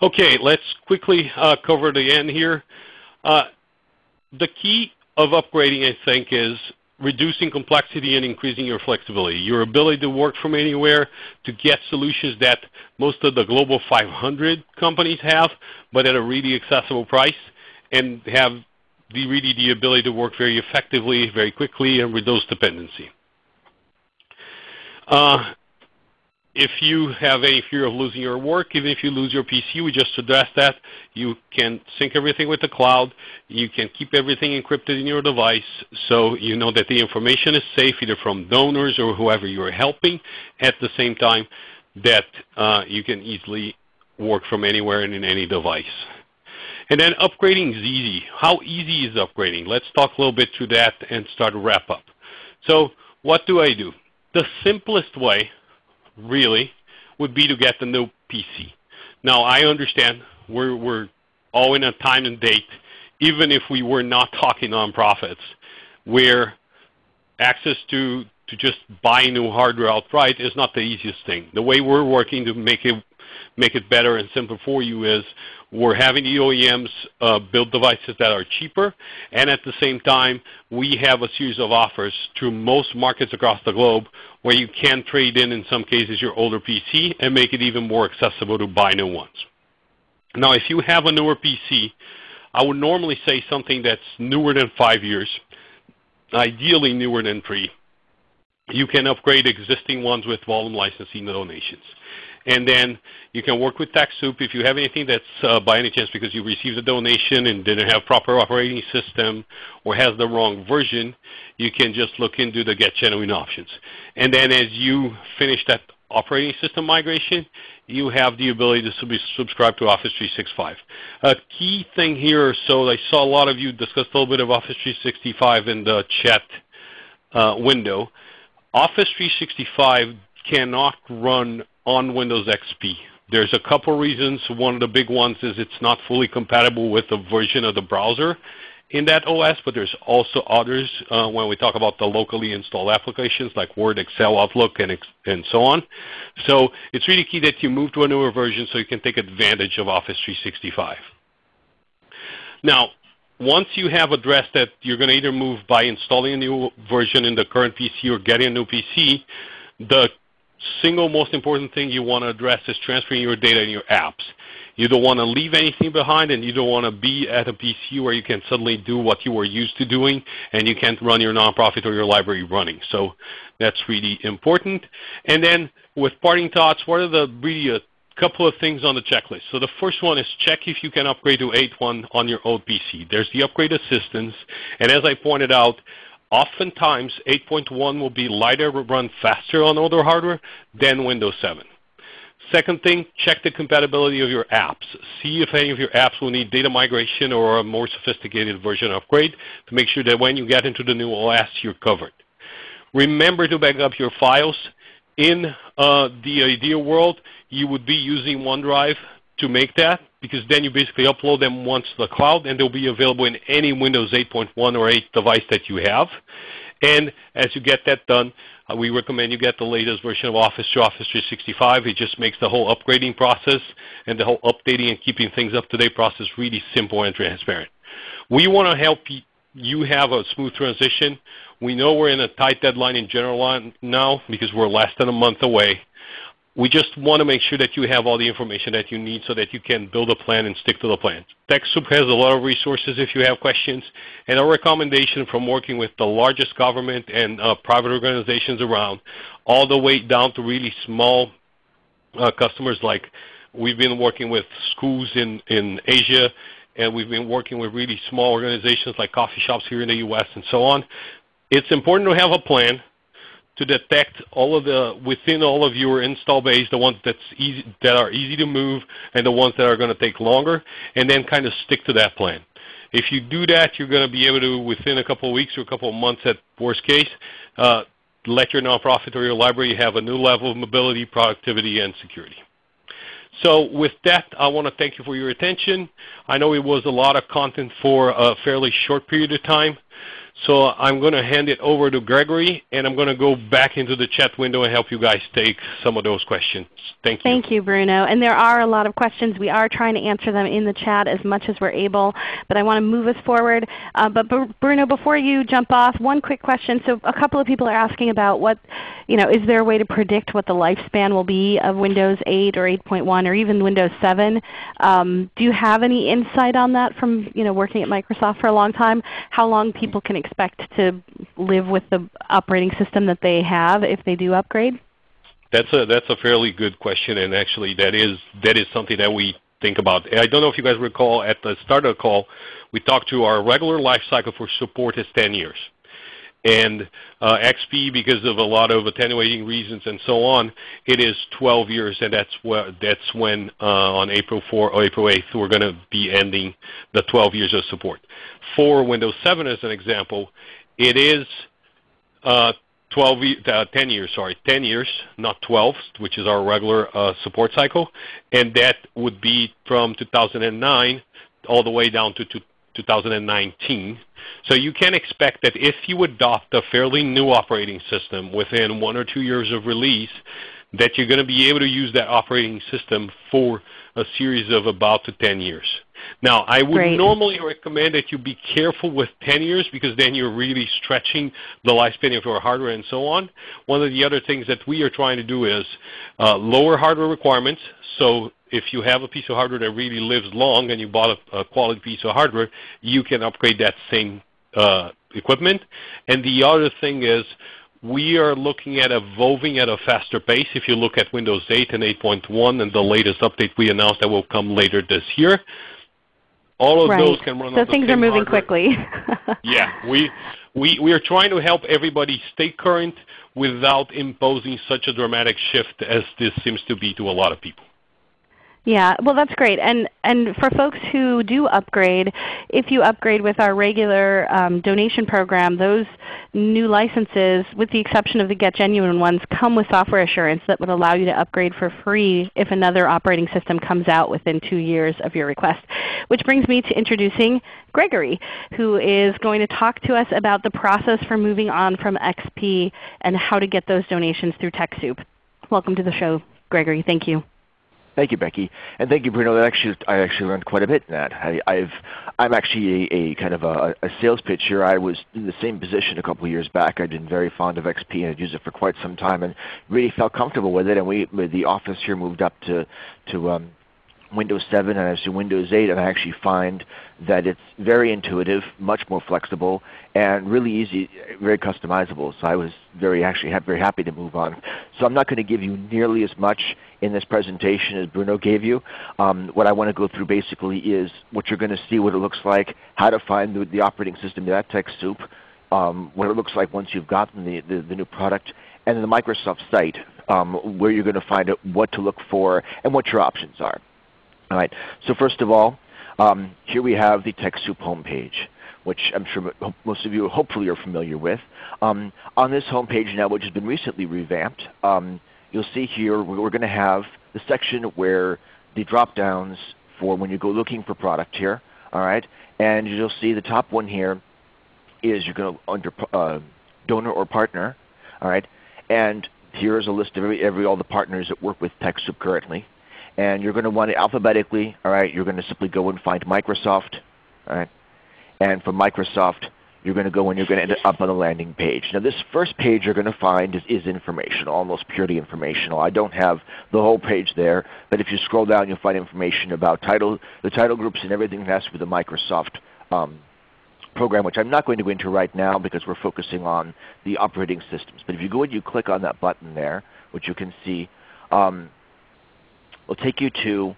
[SPEAKER 2] Okay, let's quickly uh, cover the end here. Uh, the key of upgrading, I think, is reducing complexity and increasing your flexibility. Your ability to work from anywhere, to get solutions that most of the global 500 companies have, but at a really accessible price, and have the, really the ability to work very effectively, very quickly, and reduce dependency. Uh, if you have any fear of losing your work, even if you lose your PC, we just addressed that. You can sync everything with the cloud. You can keep everything encrypted in your device so you know that the information is safe either from donors or whoever you are helping. At the same time that uh, you can easily work from anywhere and in any device. And then upgrading is easy. How easy is upgrading? Let's talk a little bit through that and start to wrap up. So what do I do? The simplest way really, would be to get the new PC. Now, I understand we're, we're all in a time and date, even if we were not talking nonprofits, where access to, to just buy new hardware outright is not the easiest thing. The way we're working to make it, make it better and simpler for you is we're having the OEMs uh, build devices that are cheaper, and at the same time, we have a series of offers to most markets across the globe where you can trade in, in some cases, your older PC and make it even more accessible to buy new ones. Now, if you have a newer PC, I would normally say something that's newer than five years, ideally newer than three. You can upgrade existing ones with volume licensing donations. And then you can work with TechSoup if you have anything that's uh, by any chance because you received a donation and didn't have proper operating system or has the wrong version, you can just look into the Get Genuine options. And then as you finish that operating system migration, you have the ability to subscribe to Office 365. A key thing here, so I saw a lot of you discuss a little bit of Office 365 in the chat uh, window. Office 365 cannot run on Windows XP. There's a couple reasons. One of the big ones is it's not fully compatible with the version of the browser in that OS, but there's also others uh, when we talk about the locally installed applications like Word, Excel, Outlook, and, and so on. So it's really key that you move to a newer version so you can take advantage of Office 365. Now, once you have addressed that you're going to either move by installing a new version in the current PC or getting a new PC, the single most important thing you want to address is transferring your data and your apps. You don't want to leave anything behind and you don't want to be at a PC where you can suddenly do what you were used to doing and you can't run your nonprofit or your library running. So that's really important. And then with parting thoughts, what are the really a couple of things on the checklist. So the first one is check if you can upgrade to 8.1 on your old PC. There's the upgrade assistance. And as I pointed out, oftentimes 8.1 will be lighter, run faster on older hardware than Windows 7. Second thing, check the compatibility of your apps. See if any of your apps will need data migration or a more sophisticated version upgrade to make sure that when you get into the new OS, you're covered. Remember to back up your files. In uh, the ideal world, you would be using OneDrive to make that because then you basically upload them once to the cloud and they'll be available in any Windows 8.1 or 8 device that you have. And as you get that done, uh, we recommend you get the latest version of Office to Office 365. It just makes the whole upgrading process and the whole updating and keeping things up to date process really simple and transparent. We want to help you have a smooth transition. We know we're in a tight deadline in general now because we're less than a month away we just want to make sure that you have all the information that you need so that you can build a plan and stick to the plan. TechSoup has a lot of resources if you have questions. And our recommendation from working with the largest government and uh, private organizations around, all the way down to really small uh, customers like we've been working with schools in, in Asia, and we've been working with really small organizations like coffee shops here in the U.S. and so on. It's important to have a plan to detect all of the within all of your install base, the ones that's easy, that are easy to move and the ones that are going to take longer, and then kind of stick to that plan. If you do that, you're going to be able to, within a couple of weeks or a couple of months at worst case, uh, let your nonprofit or your library have a new level of mobility, productivity, and security. So with that, I want to thank you for your attention. I know it was a lot of content for a fairly short period of time. So I'm going to hand it over to Gregory, and I'm going to go back into the chat window and help you guys take some of those questions. Thank you.
[SPEAKER 1] Thank you, Bruno. And there are a lot of questions. We are trying to answer them in the chat as much as we're able, but I want to move us forward. Uh, but Bruno, before you jump off, one quick question. So a couple of people are asking about what, you know, is there a way to predict what the lifespan will be of Windows 8 or 8.1 or even Windows 7? Um, do you have any insight on that from you know, working at Microsoft for a long time? How long people can expect to live with the operating system that they have if they do upgrade?
[SPEAKER 2] That's a that's a fairly good question, and actually that is that is something that we think about. I don't know if you guys recall at the start of the call, we talked to our regular life cycle for support is 10 years. And uh, XP, because of a lot of attenuating reasons and so on, it is 12 years, and that's, wh that's when uh, on April 4 or April 8th we're going to be ending the 12 years of support. For Windows 7 as an example, it is uh, 12, uh, 10 years, sorry, 10 years, not 12, which is our regular uh, support cycle, and that would be from 2009 all the way down to 2019. So you can expect that if you adopt a fairly new operating system within one or two years of release, that you're going to be able to use that operating system for a series of about to 10 years. Now, I would Great. normally recommend that you be careful with 10 years because then you're really stretching the lifespan of your hardware and so on. One of the other things that we are trying to do is uh, lower hardware requirements. So if you have a piece of hardware that really lives long and you bought a, a quality piece of hardware, you can upgrade that same uh, equipment. And the other thing is we are looking at evolving at a faster pace. If you look at Windows 8 and 8.1 and the latest update we announced that will come later this year, all of
[SPEAKER 1] right.
[SPEAKER 2] those can run
[SPEAKER 1] so
[SPEAKER 2] on
[SPEAKER 1] things are moving
[SPEAKER 2] hardware.
[SPEAKER 1] quickly. [laughs]
[SPEAKER 2] yeah, we, we, we are trying to help everybody stay current without imposing such a dramatic shift as this seems to be to a lot of people.
[SPEAKER 1] Yeah, well that's great. And, and for folks who do upgrade, if you upgrade with our regular um, donation program, those new licenses, with the exception of the Get Genuine ones, come with software assurance that would allow you to upgrade for free if another operating system comes out within two years of your request. Which brings me to introducing Gregory, who is going to talk to us about the process for moving on from XP and how to get those donations through TechSoup. Welcome to the show, Gregory. Thank you.
[SPEAKER 3] Thank you, Becky, and thank you, Bruno. That actually, I actually learned quite a bit in that. I, have I'm actually a, a kind of a, a, sales pitch here. I was in the same position a couple of years back. I'd been very fond of XP and had used it for quite some time, and really felt comfortable with it. And we, the office here, moved up to to um, Windows 7 and I see Windows 8 and I actually find that it's very intuitive, much more flexible, and really easy, very customizable. So I was very actually very happy to move on. So I'm not going to give you nearly as much in this presentation as Bruno gave you. Um, what I want to go through basically is what you're going to see, what it looks like, how to find the, the operating system that TechSoup, um, what it looks like once you've gotten the, the, the new product, and the Microsoft site um, where you're going to find out what to look for and what your options are. All right. So first of all, um, here we have the TechSoup homepage, which I'm sure most of you hopefully are familiar with. Um, on this homepage now, which has been recently revamped, um, you'll see here we're going to have the section where the drop downs for when you go looking for product here. All right, and you'll see the top one here is you're going to under uh, donor or partner. All right, and here is a list of every, every all the partners that work with TechSoup currently and you're going to want it alphabetically. All right, you're going to simply go and find Microsoft. All right, and from Microsoft, you're going to go and you're going to end up on the landing page. Now this first page you're going to find is, is, informational, almost purely informational. I don't have the whole page there, but if you scroll down you'll find information about title, the title groups and everything that has to do with the Microsoft um, program, which I'm not going to go into right now because we're focusing on the operating systems. But if you go and you click on that button there, which you can see, um, will take you to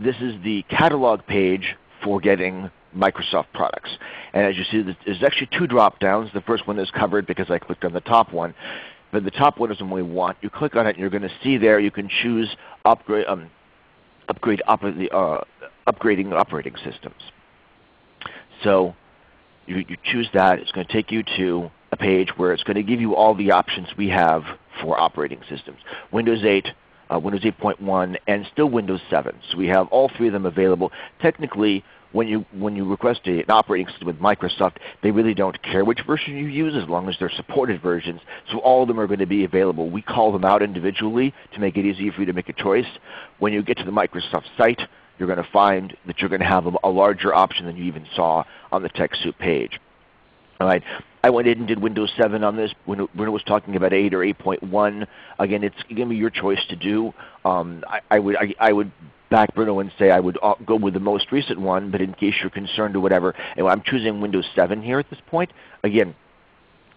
[SPEAKER 3] this is the catalog page for getting Microsoft products. And as you see, there's actually two drop downs. The first one is covered because I clicked on the top one. But the top one is the one we want. You click on it and you're going to see there you can choose upgrade, um, upgrade uh, upgrading operating systems. So you, you choose that. It's going to take you to a page where it's going to give you all the options we have for operating systems. Windows 8, uh, Windows 8.1, and still Windows 7. So we have all three of them available. Technically, when you, when you request a, an operating system with Microsoft, they really don't care which version you use as long as they're supported versions. So all of them are going to be available. We call them out individually to make it easy for you to make a choice. When you get to the Microsoft site, you're going to find that you're going to have a, a larger option than you even saw on the TechSoup page. All right. I went in and did Windows 7 on this. When, when it was talking about 8 or 8.1, again, it's going to be your choice to do. Um, I, I, would I, I, would back Bruno and say I would uh, go with the most recent one, but in case you're concerned or whatever, I'm choosing Windows 7 here at this point. Again,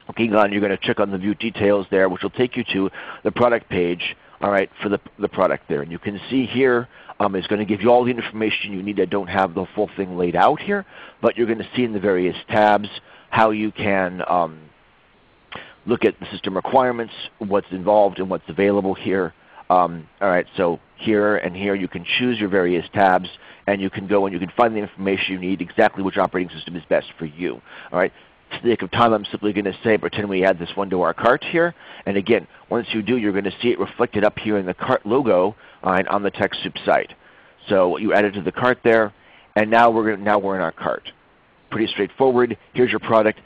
[SPEAKER 3] clicking on, you're going to check on the View Details there, which will take you to the product page all right, for the, the product there. And you can see here um, is going to give you all the information you need. I don't have the full thing laid out here, but you're going to see in the various tabs how you can um, look at the system requirements, what's involved and what's available here. Um, all right, so here and here you can choose your various tabs and you can go and you can find the information you need, exactly which operating system is best for you. All right. Sake of time, I'm simply going to say pretend we add this one to our cart here. And again, once you do, you're going to see it reflected up here in the cart logo uh, on the TechSoup site. So you add it to the cart there, and now we're, now we're in our cart pretty straightforward. Here's your product.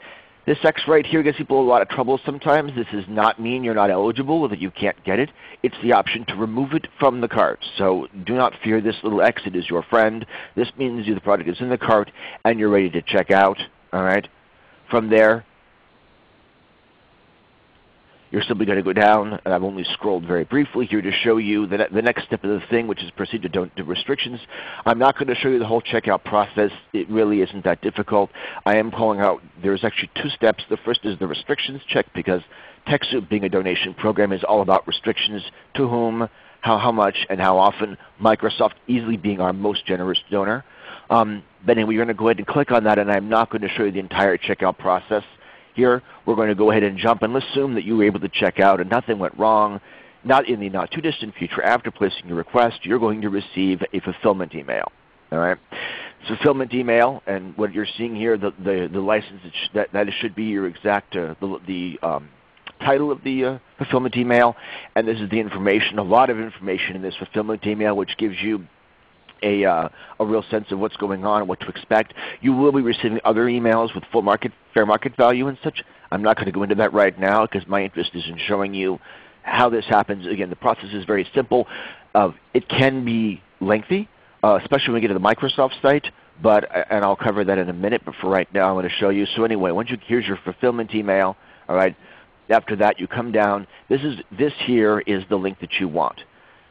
[SPEAKER 3] This X right here gives people a lot of trouble sometimes. This does not mean you're not eligible or that you can't get it. It's the option to remove it from the cart. So do not fear this little X. It is your friend. This means the product is in the cart and you're ready to check out. All right. From there, you're simply going to go down, and I've only scrolled very briefly here to show you the, the next step of the thing, which is proceed to, don't, to restrictions. I'm not going to show you the whole checkout process. It really isn't that difficult. I am calling out there's actually two steps. The first is the restrictions check because TechSoup being a donation program is all about restrictions to whom, how, how much, and how often. Microsoft easily being our most generous donor. Um, but anyway, you're going to go ahead and click on that, and I'm not going to show you the entire checkout process. Here we're going to go ahead and jump and let's assume that you were able to check out and nothing went wrong. not in the not too distant future, after placing your request, you're going to receive a fulfillment email. All right, fulfillment email, and what you're seeing here, the the, the license that that should be your exact uh, the, the um, title of the uh, fulfillment email, and this is the information, a lot of information in this fulfillment email, which gives you a, uh, a real sense of what's going on and what to expect. You will be receiving other emails with full market, fair market value and such. I'm not going to go into that right now because my interest is in showing you how this happens. Again, the process is very simple. Uh, it can be lengthy, uh, especially when we get to the Microsoft site. But and I'll cover that in a minute. But for right now, I'm going to show you. So anyway, once you here's your fulfillment email. All right. After that, you come down. This is this here is the link that you want.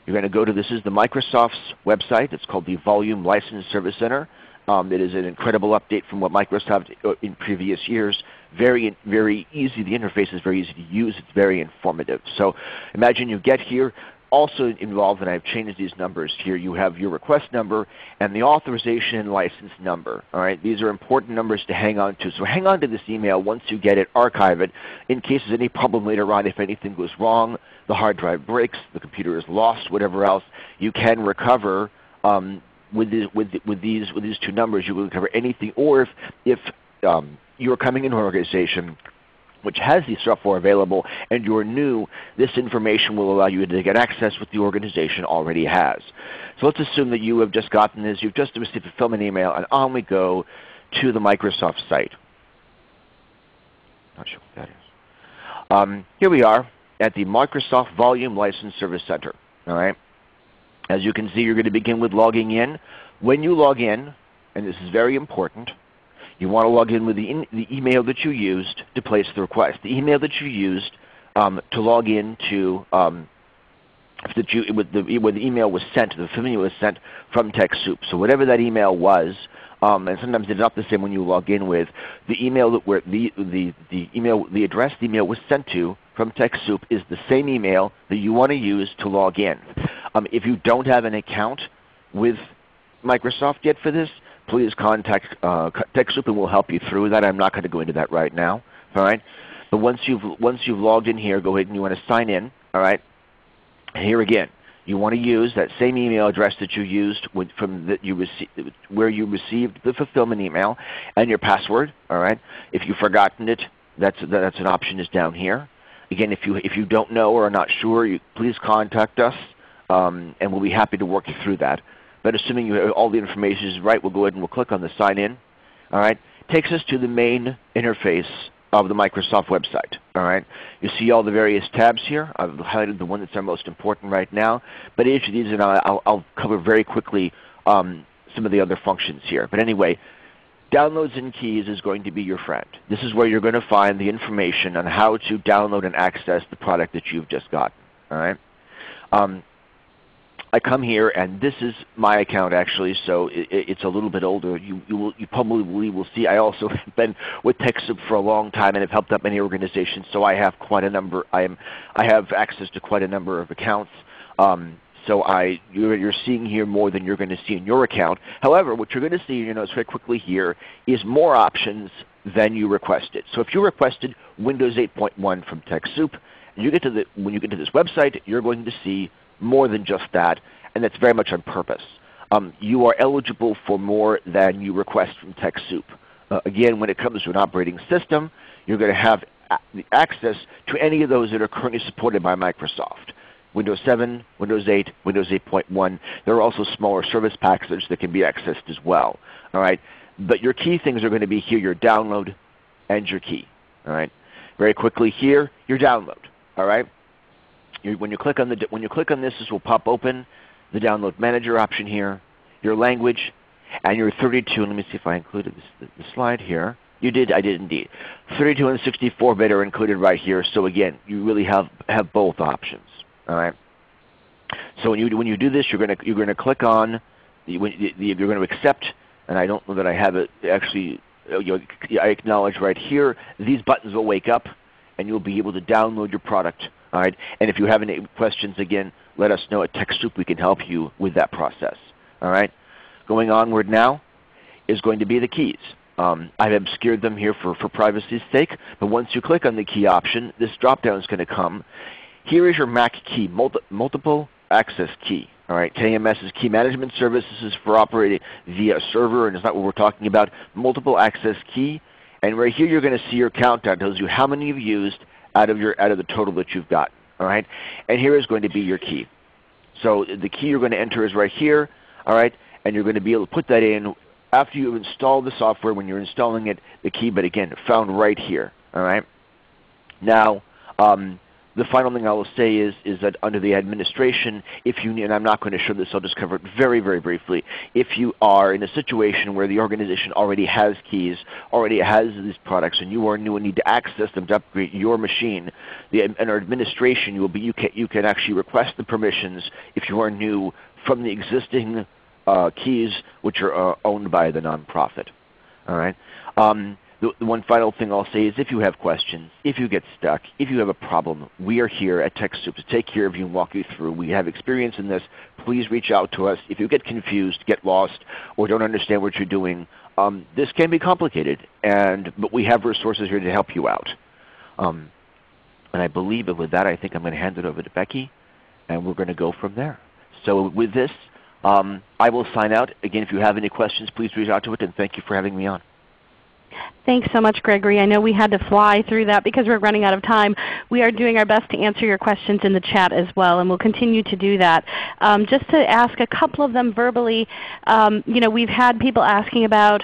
[SPEAKER 3] You're going to go to this is the Microsoft's website. It's called the Volume License Service Center. Um, it is an incredible update from what Microsoft uh, in previous years. Very, very easy. The interface is very easy to use. It's very informative. So imagine you get here. Also involved, and I've changed these numbers here, you have your request number and the authorization and license number. All right? These are important numbers to hang on to. So hang on to this email once you get it, archive it. In case there's any problem later on, if anything goes wrong, the hard drive breaks, the computer is lost, whatever else, you can recover um, with, the, with, with, these, with these two numbers. You will recover anything. Or if, if um, you're coming into an organization which has the software available and you're new, this information will allow you to get access what the organization already has. So let's assume that you have just gotten this, you've just received a fulfillment email, and on we go to the Microsoft site. Not sure what that is. Um, here we are at the Microsoft Volume License Service Center. All right. As you can see, you're going to begin with logging in. When you log in, and this is very important, you want to log in with the, the email that you used to place the request. The email that you used um, to log in to um, that you, with the, when the email was sent, the email was sent from TechSoup. So whatever that email was, um, and sometimes it's not the same when you log in with the email that where the, the, the email the address the email was sent to from TechSoup is the same email that you want to use to log in. Um, if you don't have an account with Microsoft yet for this, please contact uh, TechSoup and we'll help you through that. I'm not going to go into that right now. All right. But once you've once you've logged in here, go ahead and you want to sign in. All right. Here again, you want to use that same email address that you used from that you where you received the fulfillment email and your password. All right. If you've forgotten it, that's that's an option is down here. Again, if you if you don't know or are not sure, you, please contact us, um, and we'll be happy to work you through that. But assuming you, all the information is right, we'll go ahead and we'll click on the sign in. All right. Takes us to the main interface of the Microsoft website. All right, you see all the various tabs here. I've highlighted the one that's our most important right now. But each of these, and I'll, I'll cover very quickly um, some of the other functions here. But anyway, downloads and keys is going to be your friend. This is where you're going to find the information on how to download and access the product that you've just gotten. All right. Um, I come here, and this is my account actually, so it, it's a little bit older. You, you, will, you probably will see I also [laughs] have been with TechSoup for a long time and have helped out many organizations, so I have quite a number. I, am, I have access to quite a number of accounts. Um, so I, you're, you're, seeing here more than you're going to see in your account. However, what you're going to see, you notice very quickly here, is more options than you requested. So if you requested Windows 8.1 from TechSoup, you get to the, when you get to this website, you're going to see more than just that, and that's very much on purpose. Um, you are eligible for more than you request from TechSoup. Uh, again, when it comes to an operating system, you're going to have access to any of those that are currently supported by Microsoft. Windows 7, Windows 8, Windows 8.1. There are also smaller service packages that can be accessed as well. All right? But your key things are going to be here, your download and your key. All right? Very quickly here, your download. All right? When, you click on the, when you click on this, this will pop open the Download Manager option here, your language, and your 32. Let me see if I included this, slide here. You did, I did indeed. 32 and 64 bit are included right here. So again, you really have, have both options. All right. So when you when you do this, you're going to you're going to click on you're going to accept, and I don't know that I have it actually. Uh, you know, I acknowledge right here. These buttons will wake up, and you'll be able to download your product all right? And if you have any questions, again, let us know at TechSoup. We can help you with that process. All right? Going onward now is going to be the keys. Um, I've obscured them here for, for privacy's sake, but once you click on the key option, this drop-down is going to come. Here is your MAK key, multi multiple access key. All right, KMS is Key Management Services is for operating via server, and it's not what we're talking about. Multiple access key, and right here you're going to see your countdown. It tells you how many you've used out of your out of the total that you've got. All right, and here is going to be your key. So the key you're going to enter is right here. All right, and you're going to be able to put that in after you've installed the software. When you're installing it, the key, but again, found right here. All right. Now. Um, the final thing I will say is, is that under the administration, if you, and I'm not going to show this, I'll just cover it very, very briefly. If you are in a situation where the organization already has keys, already has these products, and you are new and need to access them to upgrade your machine, the, our administration you, will be, you, can, you can actually request the permissions if you are new from the existing uh, keys which are uh, owned by the nonprofit. All right. Um, the, the, one final thing I'll say is if you have questions, if you get stuck, if you have a problem, we are here at TechSoup to take care of you and walk you through. We have experience in this. Please reach out to us. If you get confused, get lost, or don't understand what you're doing, um, this can be complicated, and, but we have resources here to help you out. Um, and I believe that with that, I think I'm going to hand it over to Becky, and we're going to go from there. So with this, um, I will sign out. Again, if you have any questions, please reach out to it, and thank you for having me on.
[SPEAKER 1] Thanks so much, Gregory. I know we had to fly through that because we're running out of time. We are doing our best to answer your questions in the chat as well, and we'll continue to do that. Um, just to ask a couple of them verbally, um, you know, we've had people asking about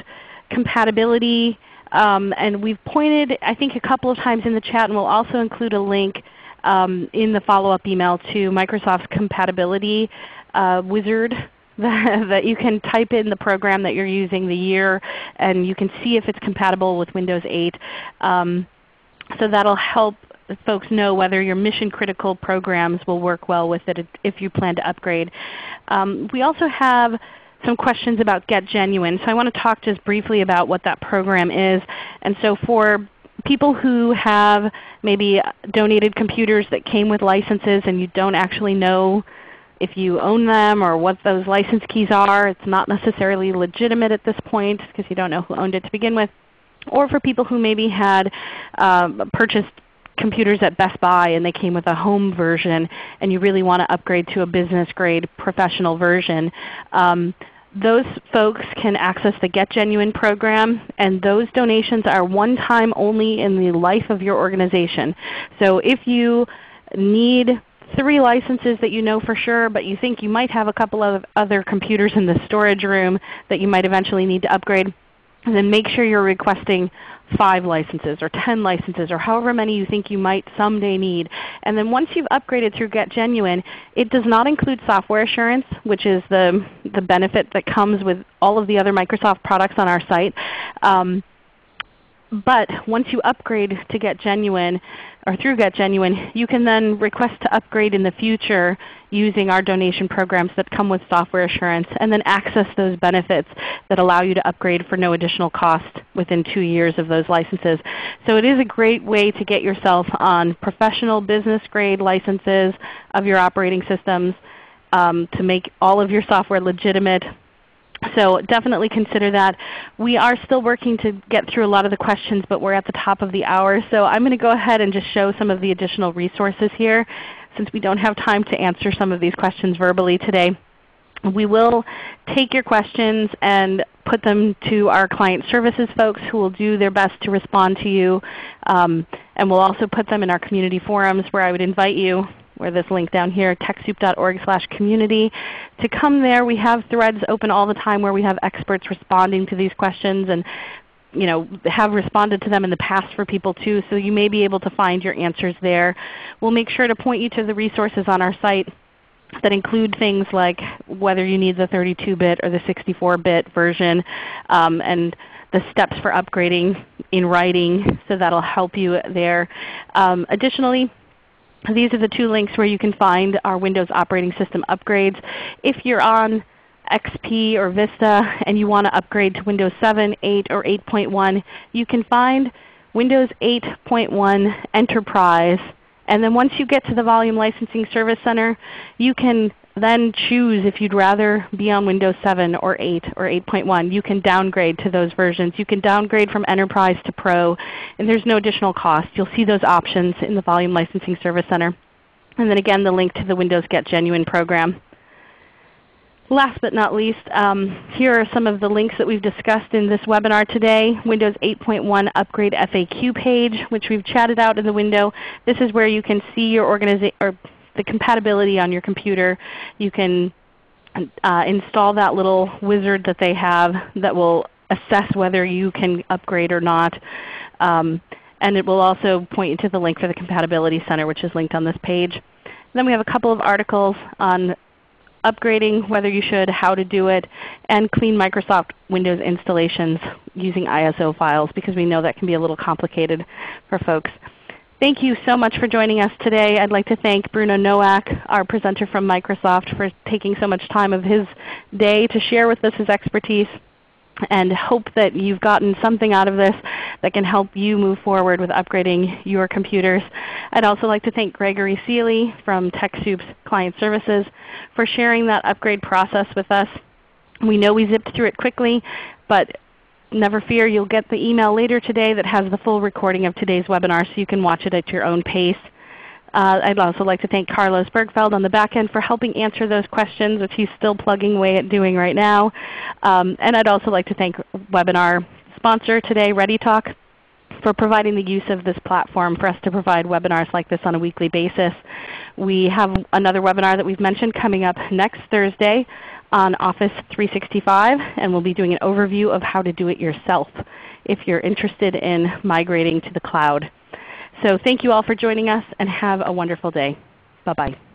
[SPEAKER 1] compatibility, um, and we've pointed, I think, a couple of times in the chat, and we'll also include a link um, in the follow-up email to Microsoft's compatibility uh, wizard [laughs] that you can type in the program that you're using, the year, and you can see if it's compatible with Windows 8. Um, so that will help folks know whether your mission critical programs will work well with it if you plan to upgrade. Um, we also have some questions about Get Genuine. So I want to talk just briefly about what that program is. And so for people who have maybe donated computers that came with licenses and you don't actually know if you own them or what those license keys are. It's not necessarily legitimate at this point because you don't know who owned it to begin with. Or for people who maybe had um, purchased computers at Best Buy and they came with a home version and you really want to upgrade to a business grade professional version. Um, those folks can access the Get Genuine program, and those donations are one time only in the life of your organization. So if you need three licenses that you know for sure, but you think you might have a couple of other computers in the storage room that you might eventually need to upgrade, and then make sure you're requesting 5 licenses or 10 licenses or however many you think you might someday need. And then once you've upgraded through Get Genuine, it does not include software assurance, which is the, the benefit that comes with all of the other Microsoft products on our site. Um, but once you upgrade to Get Genuine, or through Get Genuine, you can then request to upgrade in the future using our donation programs that come with software assurance and then access those benefits that allow you to upgrade for no additional cost within 2 years of those licenses. So it is a great way to get yourself on professional business grade licenses of your operating systems um, to make all of your software legitimate so definitely consider that. We are still working to get through a lot of the questions, but we're at the top of the hour. So I'm going to go ahead and just show some of the additional resources here since we don't have time to answer some of these questions verbally today. We will take your questions and put them to our client services folks who will do their best to respond to you. Um, and we'll also put them in our community forums where I would invite you where this link down here, TechSoup.org slash community. To come there, we have threads open all the time where we have experts responding to these questions and you know, have responded to them in the past for people too, so you may be able to find your answers there. We'll make sure to point you to the resources on our site that include things like whether you need the 32-bit or the 64-bit version um, and the steps for upgrading in writing, so that will help you there. Um, additionally, these are the two links where you can find our Windows operating system upgrades. If you're on XP or Vista and you want to upgrade to Windows 7, 8, or 8.1, you can find Windows 8.1 Enterprise. And then once you get to the Volume Licensing Service Center, you can then choose if you'd rather be on Windows 7 or 8 or 8.1. You can downgrade to those versions. You can downgrade from Enterprise to Pro, and there's no additional cost. You'll see those options in the Volume Licensing Service Center. and then again the link to the Windows Get Genuine program. Last but not least, um, here are some of the links that we've discussed in this webinar today. Windows 8.1 Upgrade FAQ page, which we've chatted out in the window. This is where you can see your organization or the compatibility on your computer. You can uh, install that little wizard that they have that will assess whether you can upgrade or not. Um, and it will also point you to the link for the Compatibility Center, which is linked on this page. Then we have a couple of articles on upgrading, whether you should, how to do it, and clean Microsoft Windows installations using ISO files because we know that can be a little complicated for folks. Thank you so much for joining us today. I'd like to thank Bruno Nowak, our presenter from Microsoft, for taking so much time of his day to share with us his expertise and hope that you've gotten something out of this that can help you move forward with upgrading your computers. I'd also like to thank Gregory Seeley from TechSoup's Client Services for sharing that upgrade process with us. We know we zipped through it quickly, but never fear, you'll get the email later today that has the full recording of today's webinar so you can watch it at your own pace. Uh, I'd also like to thank Carlos Bergfeld on the back end for helping answer those questions, which he's still plugging away at doing right now. Um, and I'd also like to thank webinar sponsor today, ReadyTalk, for providing the use of this platform for us to provide webinars like this on a weekly basis. We have another webinar that we've mentioned coming up next Thursday on Office 365, and we'll be doing an overview of how to do it yourself if you're interested in migrating to the cloud. So thank you all for joining us and have a wonderful day. Bye-bye.